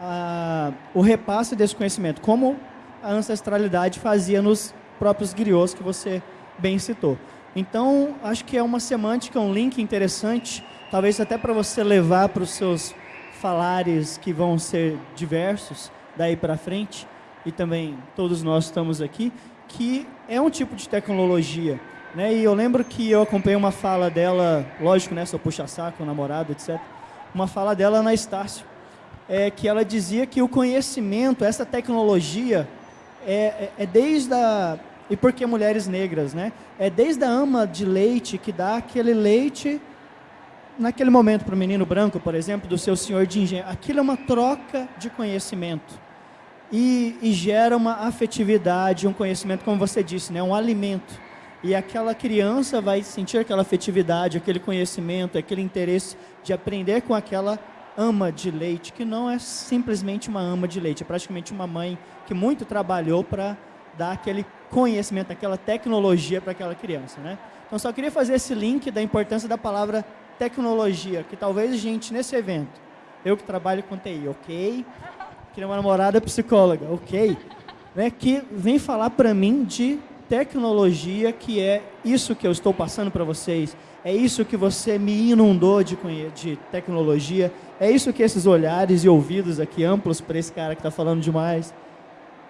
a, o repasse desse conhecimento, como a ancestralidade fazia nos próprios griots que você bem citou. Então, acho que é uma semântica, um link interessante, talvez até para você levar para os seus falares que vão ser diversos daí para frente, e também todos nós estamos aqui, que é um tipo de tecnologia. Né? E eu lembro que eu acompanhei uma fala dela, lógico, né, seu puxa-saco, namorado, etc. Uma fala dela na Estácio, é, que ela dizia que o conhecimento, essa tecnologia, é, é, é desde a... E por que mulheres negras, né? É desde a ama de leite que dá aquele leite naquele momento para o menino branco, por exemplo, do seu senhor de engenho. Aquilo é uma troca de conhecimento e, e, gera uma afetividade, um conhecimento, como você disse, né, um alimento. E aquela criança vai sentir aquela afetividade, aquele conhecimento, aquele interesse de aprender com aquela ama de leite, que não é simplesmente uma ama de leite, é praticamente uma mãe que muito trabalhou para dar aquele conhecimento, aquela tecnologia para aquela criança. Né? Então, só queria fazer esse link da importância da palavra tecnologia, que talvez a gente, nesse evento, eu que trabalho com TI, ok? Que uma namorada psicóloga, ok? Né, que vem falar para mim de tecnologia, que é isso que eu estou passando para vocês, é isso que você me inundou de, de tecnologia, é isso que esses olhares e ouvidos aqui amplos para esse cara que está falando demais,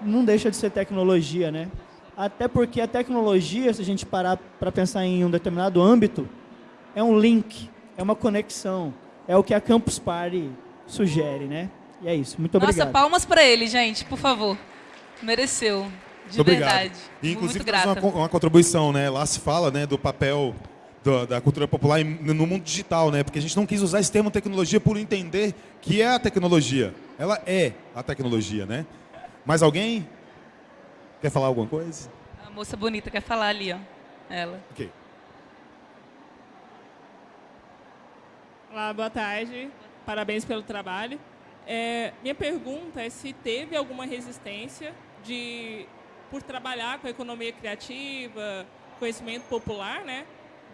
não deixa de ser tecnologia, né? Até porque a tecnologia, se a gente parar para pensar em um determinado âmbito, é um link, é uma conexão, é o que a Campus Party sugere, né? E é isso. Muito obrigado. Nossa, palmas para ele, gente, por favor. Mereceu. De Muito verdade. E, inclusive, Muito grata. Uma, uma, contribuição, né? Lá se fala né, do papel do, da cultura popular no mundo digital, né? Porque a gente não quis usar esse termo tecnologia por entender que é a tecnologia. Ela é a tecnologia, né? Mais alguém? Quer falar alguma coisa? A moça bonita quer falar ali, ó. Ela. Ok. Olá, boa tarde. Parabéns pelo trabalho. É, minha pergunta é se teve alguma resistência de, por trabalhar com economia criativa, conhecimento popular, né?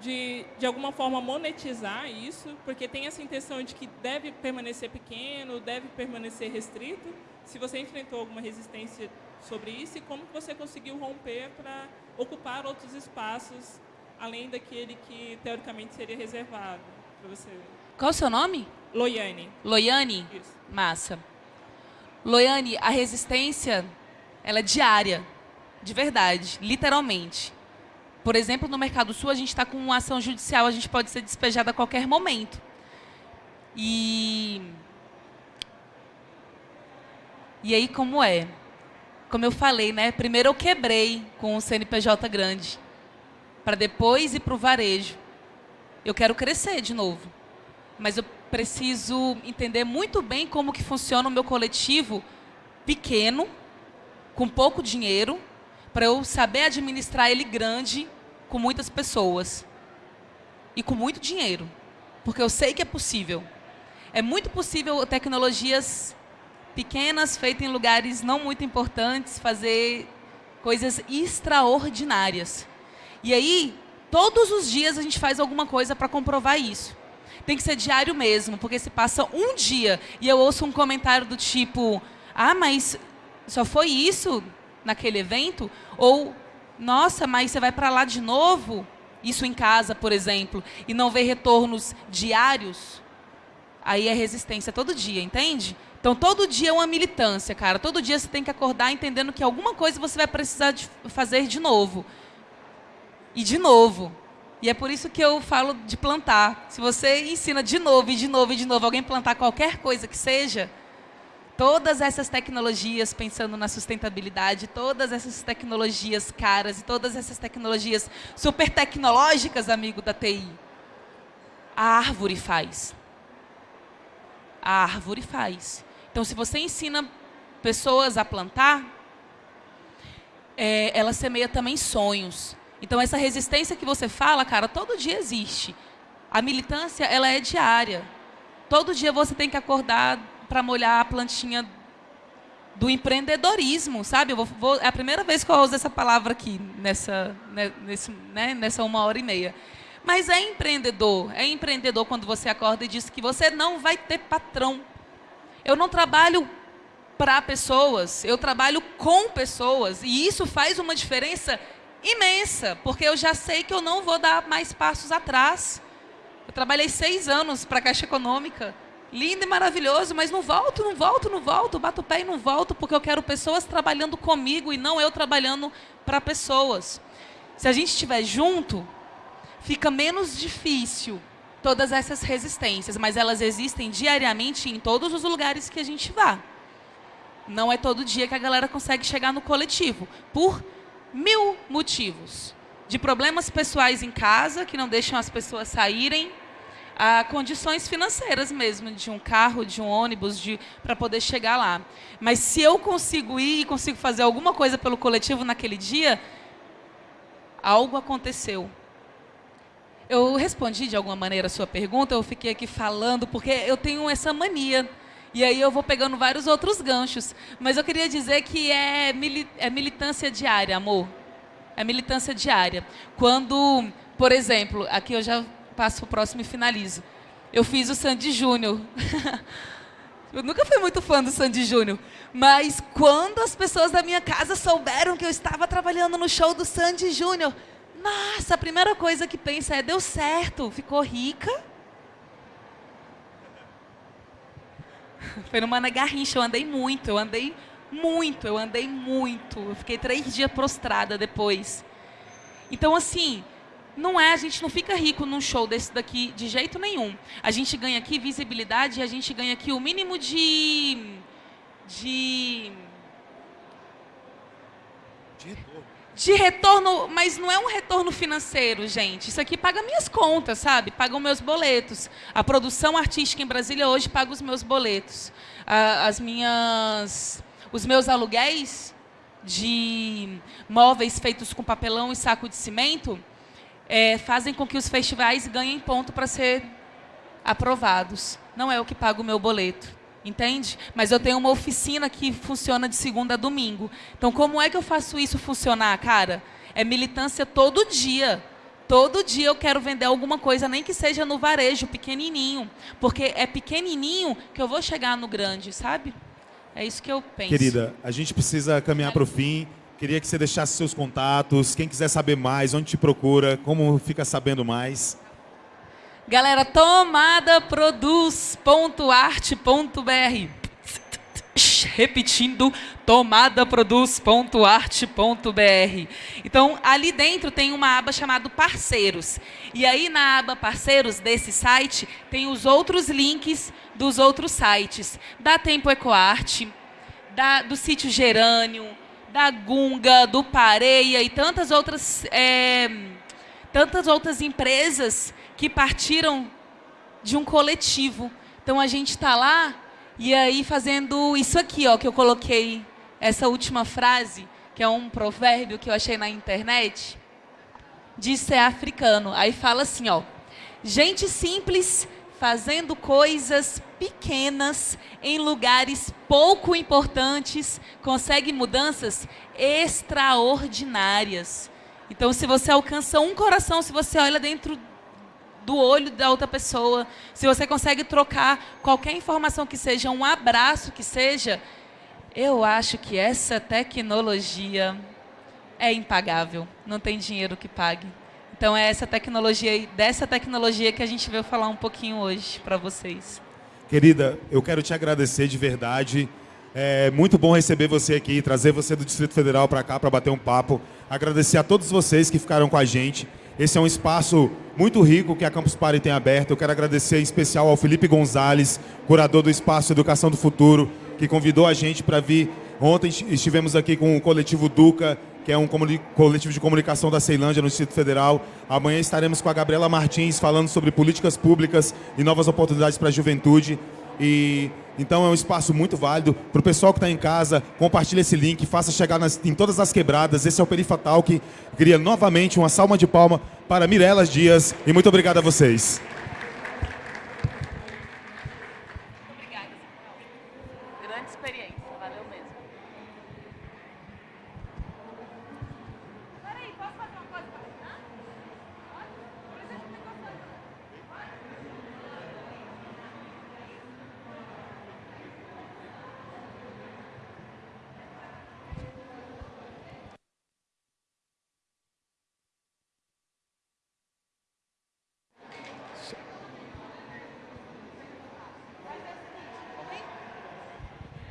De, de alguma forma monetizar isso, porque tem essa intenção de que deve permanecer pequeno, deve permanecer restrito. Se você enfrentou alguma resistência sobre isso e como você conseguiu romper para ocupar outros espaços além daquele que teoricamente seria reservado para você. Qual o seu nome? Loiane. Loiane? Isso. Massa. Loiane, a resistência, ela é diária, de verdade, literalmente. Por exemplo, no Mercado Sul, a gente está com uma ação judicial, a gente pode ser despejado a qualquer momento. E... E aí, como é? Como eu falei, né? Primeiro eu quebrei com o CNPJ grande, para depois ir para o varejo. Eu quero crescer de novo mas eu preciso entender muito bem como que funciona o meu coletivo pequeno, com pouco dinheiro, para eu saber administrar ele grande, com muitas pessoas e com muito dinheiro, porque eu sei que é possível. É muito possível tecnologias pequenas, feitas em lugares não muito importantes, fazer coisas extraordinárias. E aí, todos os dias a gente faz alguma coisa para comprovar isso. Tem que ser diário mesmo, porque se passa um dia e eu ouço um comentário do tipo: ah, mas só foi isso naquele evento? Ou, nossa, mas você vai para lá de novo? Isso em casa, por exemplo, e não vê retornos diários? Aí é resistência todo dia, entende? Então, todo dia é uma militância, cara. Todo dia você tem que acordar entendendo que alguma coisa você vai precisar de fazer de novo. E de novo. E é por isso que eu falo de plantar. Se você ensina de novo e de novo e de novo alguém plantar qualquer coisa que seja, todas essas tecnologias pensando na sustentabilidade, todas essas tecnologias caras e todas essas tecnologias super tecnológicas, amigo da TI, a árvore faz. A árvore faz. Então, se você ensina pessoas a plantar, é, ela semeia também sonhos. Então, essa resistência que você fala, cara, todo dia existe. A militância, ela é diária. Todo dia você tem que acordar para molhar a plantinha do empreendedorismo, sabe? Vou, vou, é a primeira vez que eu uso essa palavra aqui, nessa, né, nesse, né, nessa uma hora e meia. Mas é empreendedor. É empreendedor quando você acorda e diz que você não vai ter patrão. Eu não trabalho para pessoas, eu trabalho com pessoas. E isso faz uma diferença imensa, porque eu já sei que eu não vou dar mais passos atrás. Eu trabalhei seis anos para a Caixa Econômica lindo e maravilhoso, mas não volto, não volto, não volto, bato o pé e não volto, porque eu quero pessoas trabalhando comigo e não eu trabalhando para pessoas. Se a gente estiver junto, fica menos difícil todas essas resistências, mas elas existem diariamente em todos os lugares que a gente vá. Não é todo dia que a galera consegue chegar no coletivo, por mil motivos. De problemas pessoais em casa, que não deixam as pessoas saírem, a condições financeiras mesmo, de um carro, de um ônibus, para poder chegar lá. Mas se eu consigo ir e consigo fazer alguma coisa pelo coletivo naquele dia, algo aconteceu. Eu respondi de alguma maneira a sua pergunta, eu fiquei aqui falando, porque eu tenho essa mania. E aí eu vou pegando vários outros ganchos. Mas eu queria dizer que é, mili é militância diária, amor. É militância diária. Quando, por exemplo, aqui eu já passo para o próximo e finalizo. Eu fiz o Sandy Júnior. Eu nunca fui muito fã do Sandy Júnior, mas quando as pessoas da minha casa souberam que eu estava trabalhando no show do Sandy Júnior, nossa, a primeira coisa que pensa é, deu certo, ficou rica. Foi numa garrincha, eu andei muito, eu andei muito, eu andei muito. Eu fiquei três dias prostrada depois. Então, assim, não é, a gente não fica rico num show desse daqui de jeito nenhum. A gente ganha aqui visibilidade e a gente ganha aqui o mínimo de. de. De. De retorno, mas não é um retorno financeiro, gente. Isso aqui paga minhas contas, sabe? Paga os meus boletos. A produção artística em Brasília hoje paga os meus boletos. As minhas. Os meus aluguéis de móveis feitos com papelão e saco de cimento é, fazem com que os festivais ganhem ponto para ser aprovados. Não é o que paga o meu boleto, entende? Mas eu tenho uma oficina que funciona de segunda a domingo. Então, como é que eu faço isso funcionar, cara? É militância todo dia. Todo dia eu quero vender alguma coisa, nem que seja no varejo, pequenininho. Porque é pequenininho que eu vou chegar no grande, sabe? É isso que eu penso. Querida, a gente precisa caminhar para o fim. Queria que você deixasse seus contatos, quem quiser saber mais, onde te procura, como fica sabendo mais. Galera, tomadaproduz.arte.br Repetindo, tomadaproduz.arte.br Então, ali dentro tem uma aba chamada Parceiros. E aí, na aba Parceiros desse site, tem os outros links dos outros sites. Da Tempo Ecoarte, da, do sítio Gerânio, da Gunga, do Pareia e tantas outras, é, tantas outras empresas que partiram de um coletivo. Então a gente está lá e aí fazendo isso aqui, ó, que eu coloquei essa última frase, que é um provérbio que eu achei na internet, de ser africano. Aí fala assim, ó, gente simples fazendo coisas pequenas em lugares pouco importantes, consegue mudanças extraordinárias. Então, se você alcança um coração, se você olha dentro do olho da outra pessoa, se você consegue trocar qualquer informação que seja, um abraço que seja, eu acho que essa tecnologia é impagável. Não tem dinheiro que pague. Então é essa tecnologia, dessa tecnologia que a gente veio falar um pouquinho hoje para vocês. Querida, eu quero te agradecer de verdade. É muito bom receber você aqui, trazer você do Distrito Federal para cá para bater um papo. Agradecer a todos vocês que ficaram com a gente. Esse é um espaço muito rico que a Campus Party tem aberto. Eu quero agradecer em especial ao Felipe Gonzalez, curador do Espaço Educação do Futuro, que convidou a gente para vir. Ontem estivemos aqui com o coletivo Duca, que é um coletivo de comunicação da Ceilândia, no Distrito Federal. Amanhã estaremos com a Gabriela Martins falando sobre políticas públicas e novas oportunidades para a juventude. E então é um espaço muito válido. Para o pessoal que está em casa, compartilhe esse link, faça chegar nas, em todas as quebradas. Esse é o Perifatal que cria novamente uma salva de palma para Mirelas Dias. E muito obrigado a vocês.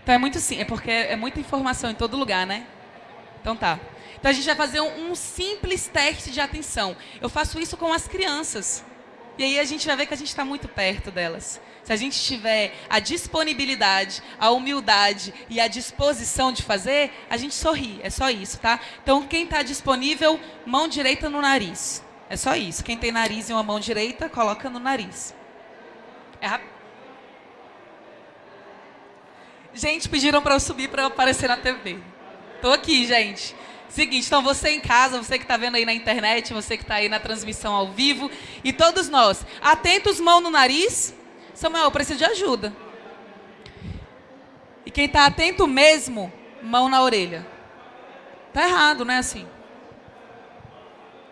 Então é muito sim, é porque é muita informação em todo lugar, né? Então tá. Então a gente vai fazer um, um simples teste de atenção. Eu faço isso com as crianças. E aí a gente vai ver que a gente está muito perto delas. Se a gente tiver a disponibilidade, a humildade e a disposição de fazer, a gente sorri. É só isso, tá? Então quem está disponível, mão direita no nariz. É só isso. Quem tem nariz e uma mão direita, coloca no nariz. É rápido. Gente, pediram para eu subir para aparecer na TV. Tô aqui, gente. Seguinte, então você em casa, você que está vendo aí na internet, você que está aí na transmissão ao vivo, e todos nós, atentos, mão no nariz. Samuel, eu preciso de ajuda. E quem está atento mesmo, mão na orelha. Tá errado, não é assim?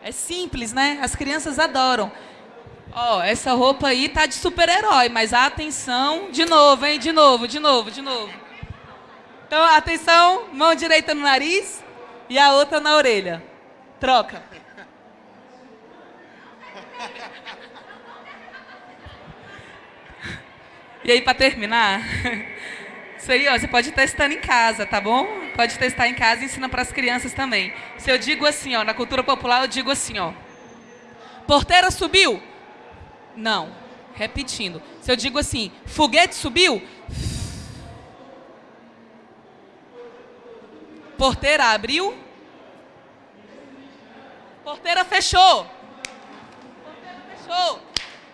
É simples, né? As crianças adoram. Ó, oh, essa roupa aí tá de super-herói, mas atenção, de novo, hein? De novo, de novo, de novo. Então, atenção, mão direita no nariz e a outra na orelha. Troca. E aí, para terminar, isso aí, ó, você pode ir testando em casa, tá bom? Pode testar em casa e ensina para as crianças também. Se eu digo assim, ó, na cultura popular, eu digo assim, ó. Porteira subiu, não. Repetindo. Se eu digo assim, foguete subiu. Porteira abriu. Porteira fechou. Porteira fechou.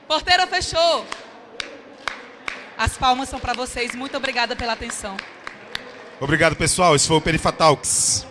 Porteira fechou. As palmas são para vocês. Muito obrigada pela atenção. Obrigado, pessoal. Esse foi o Perifatalks.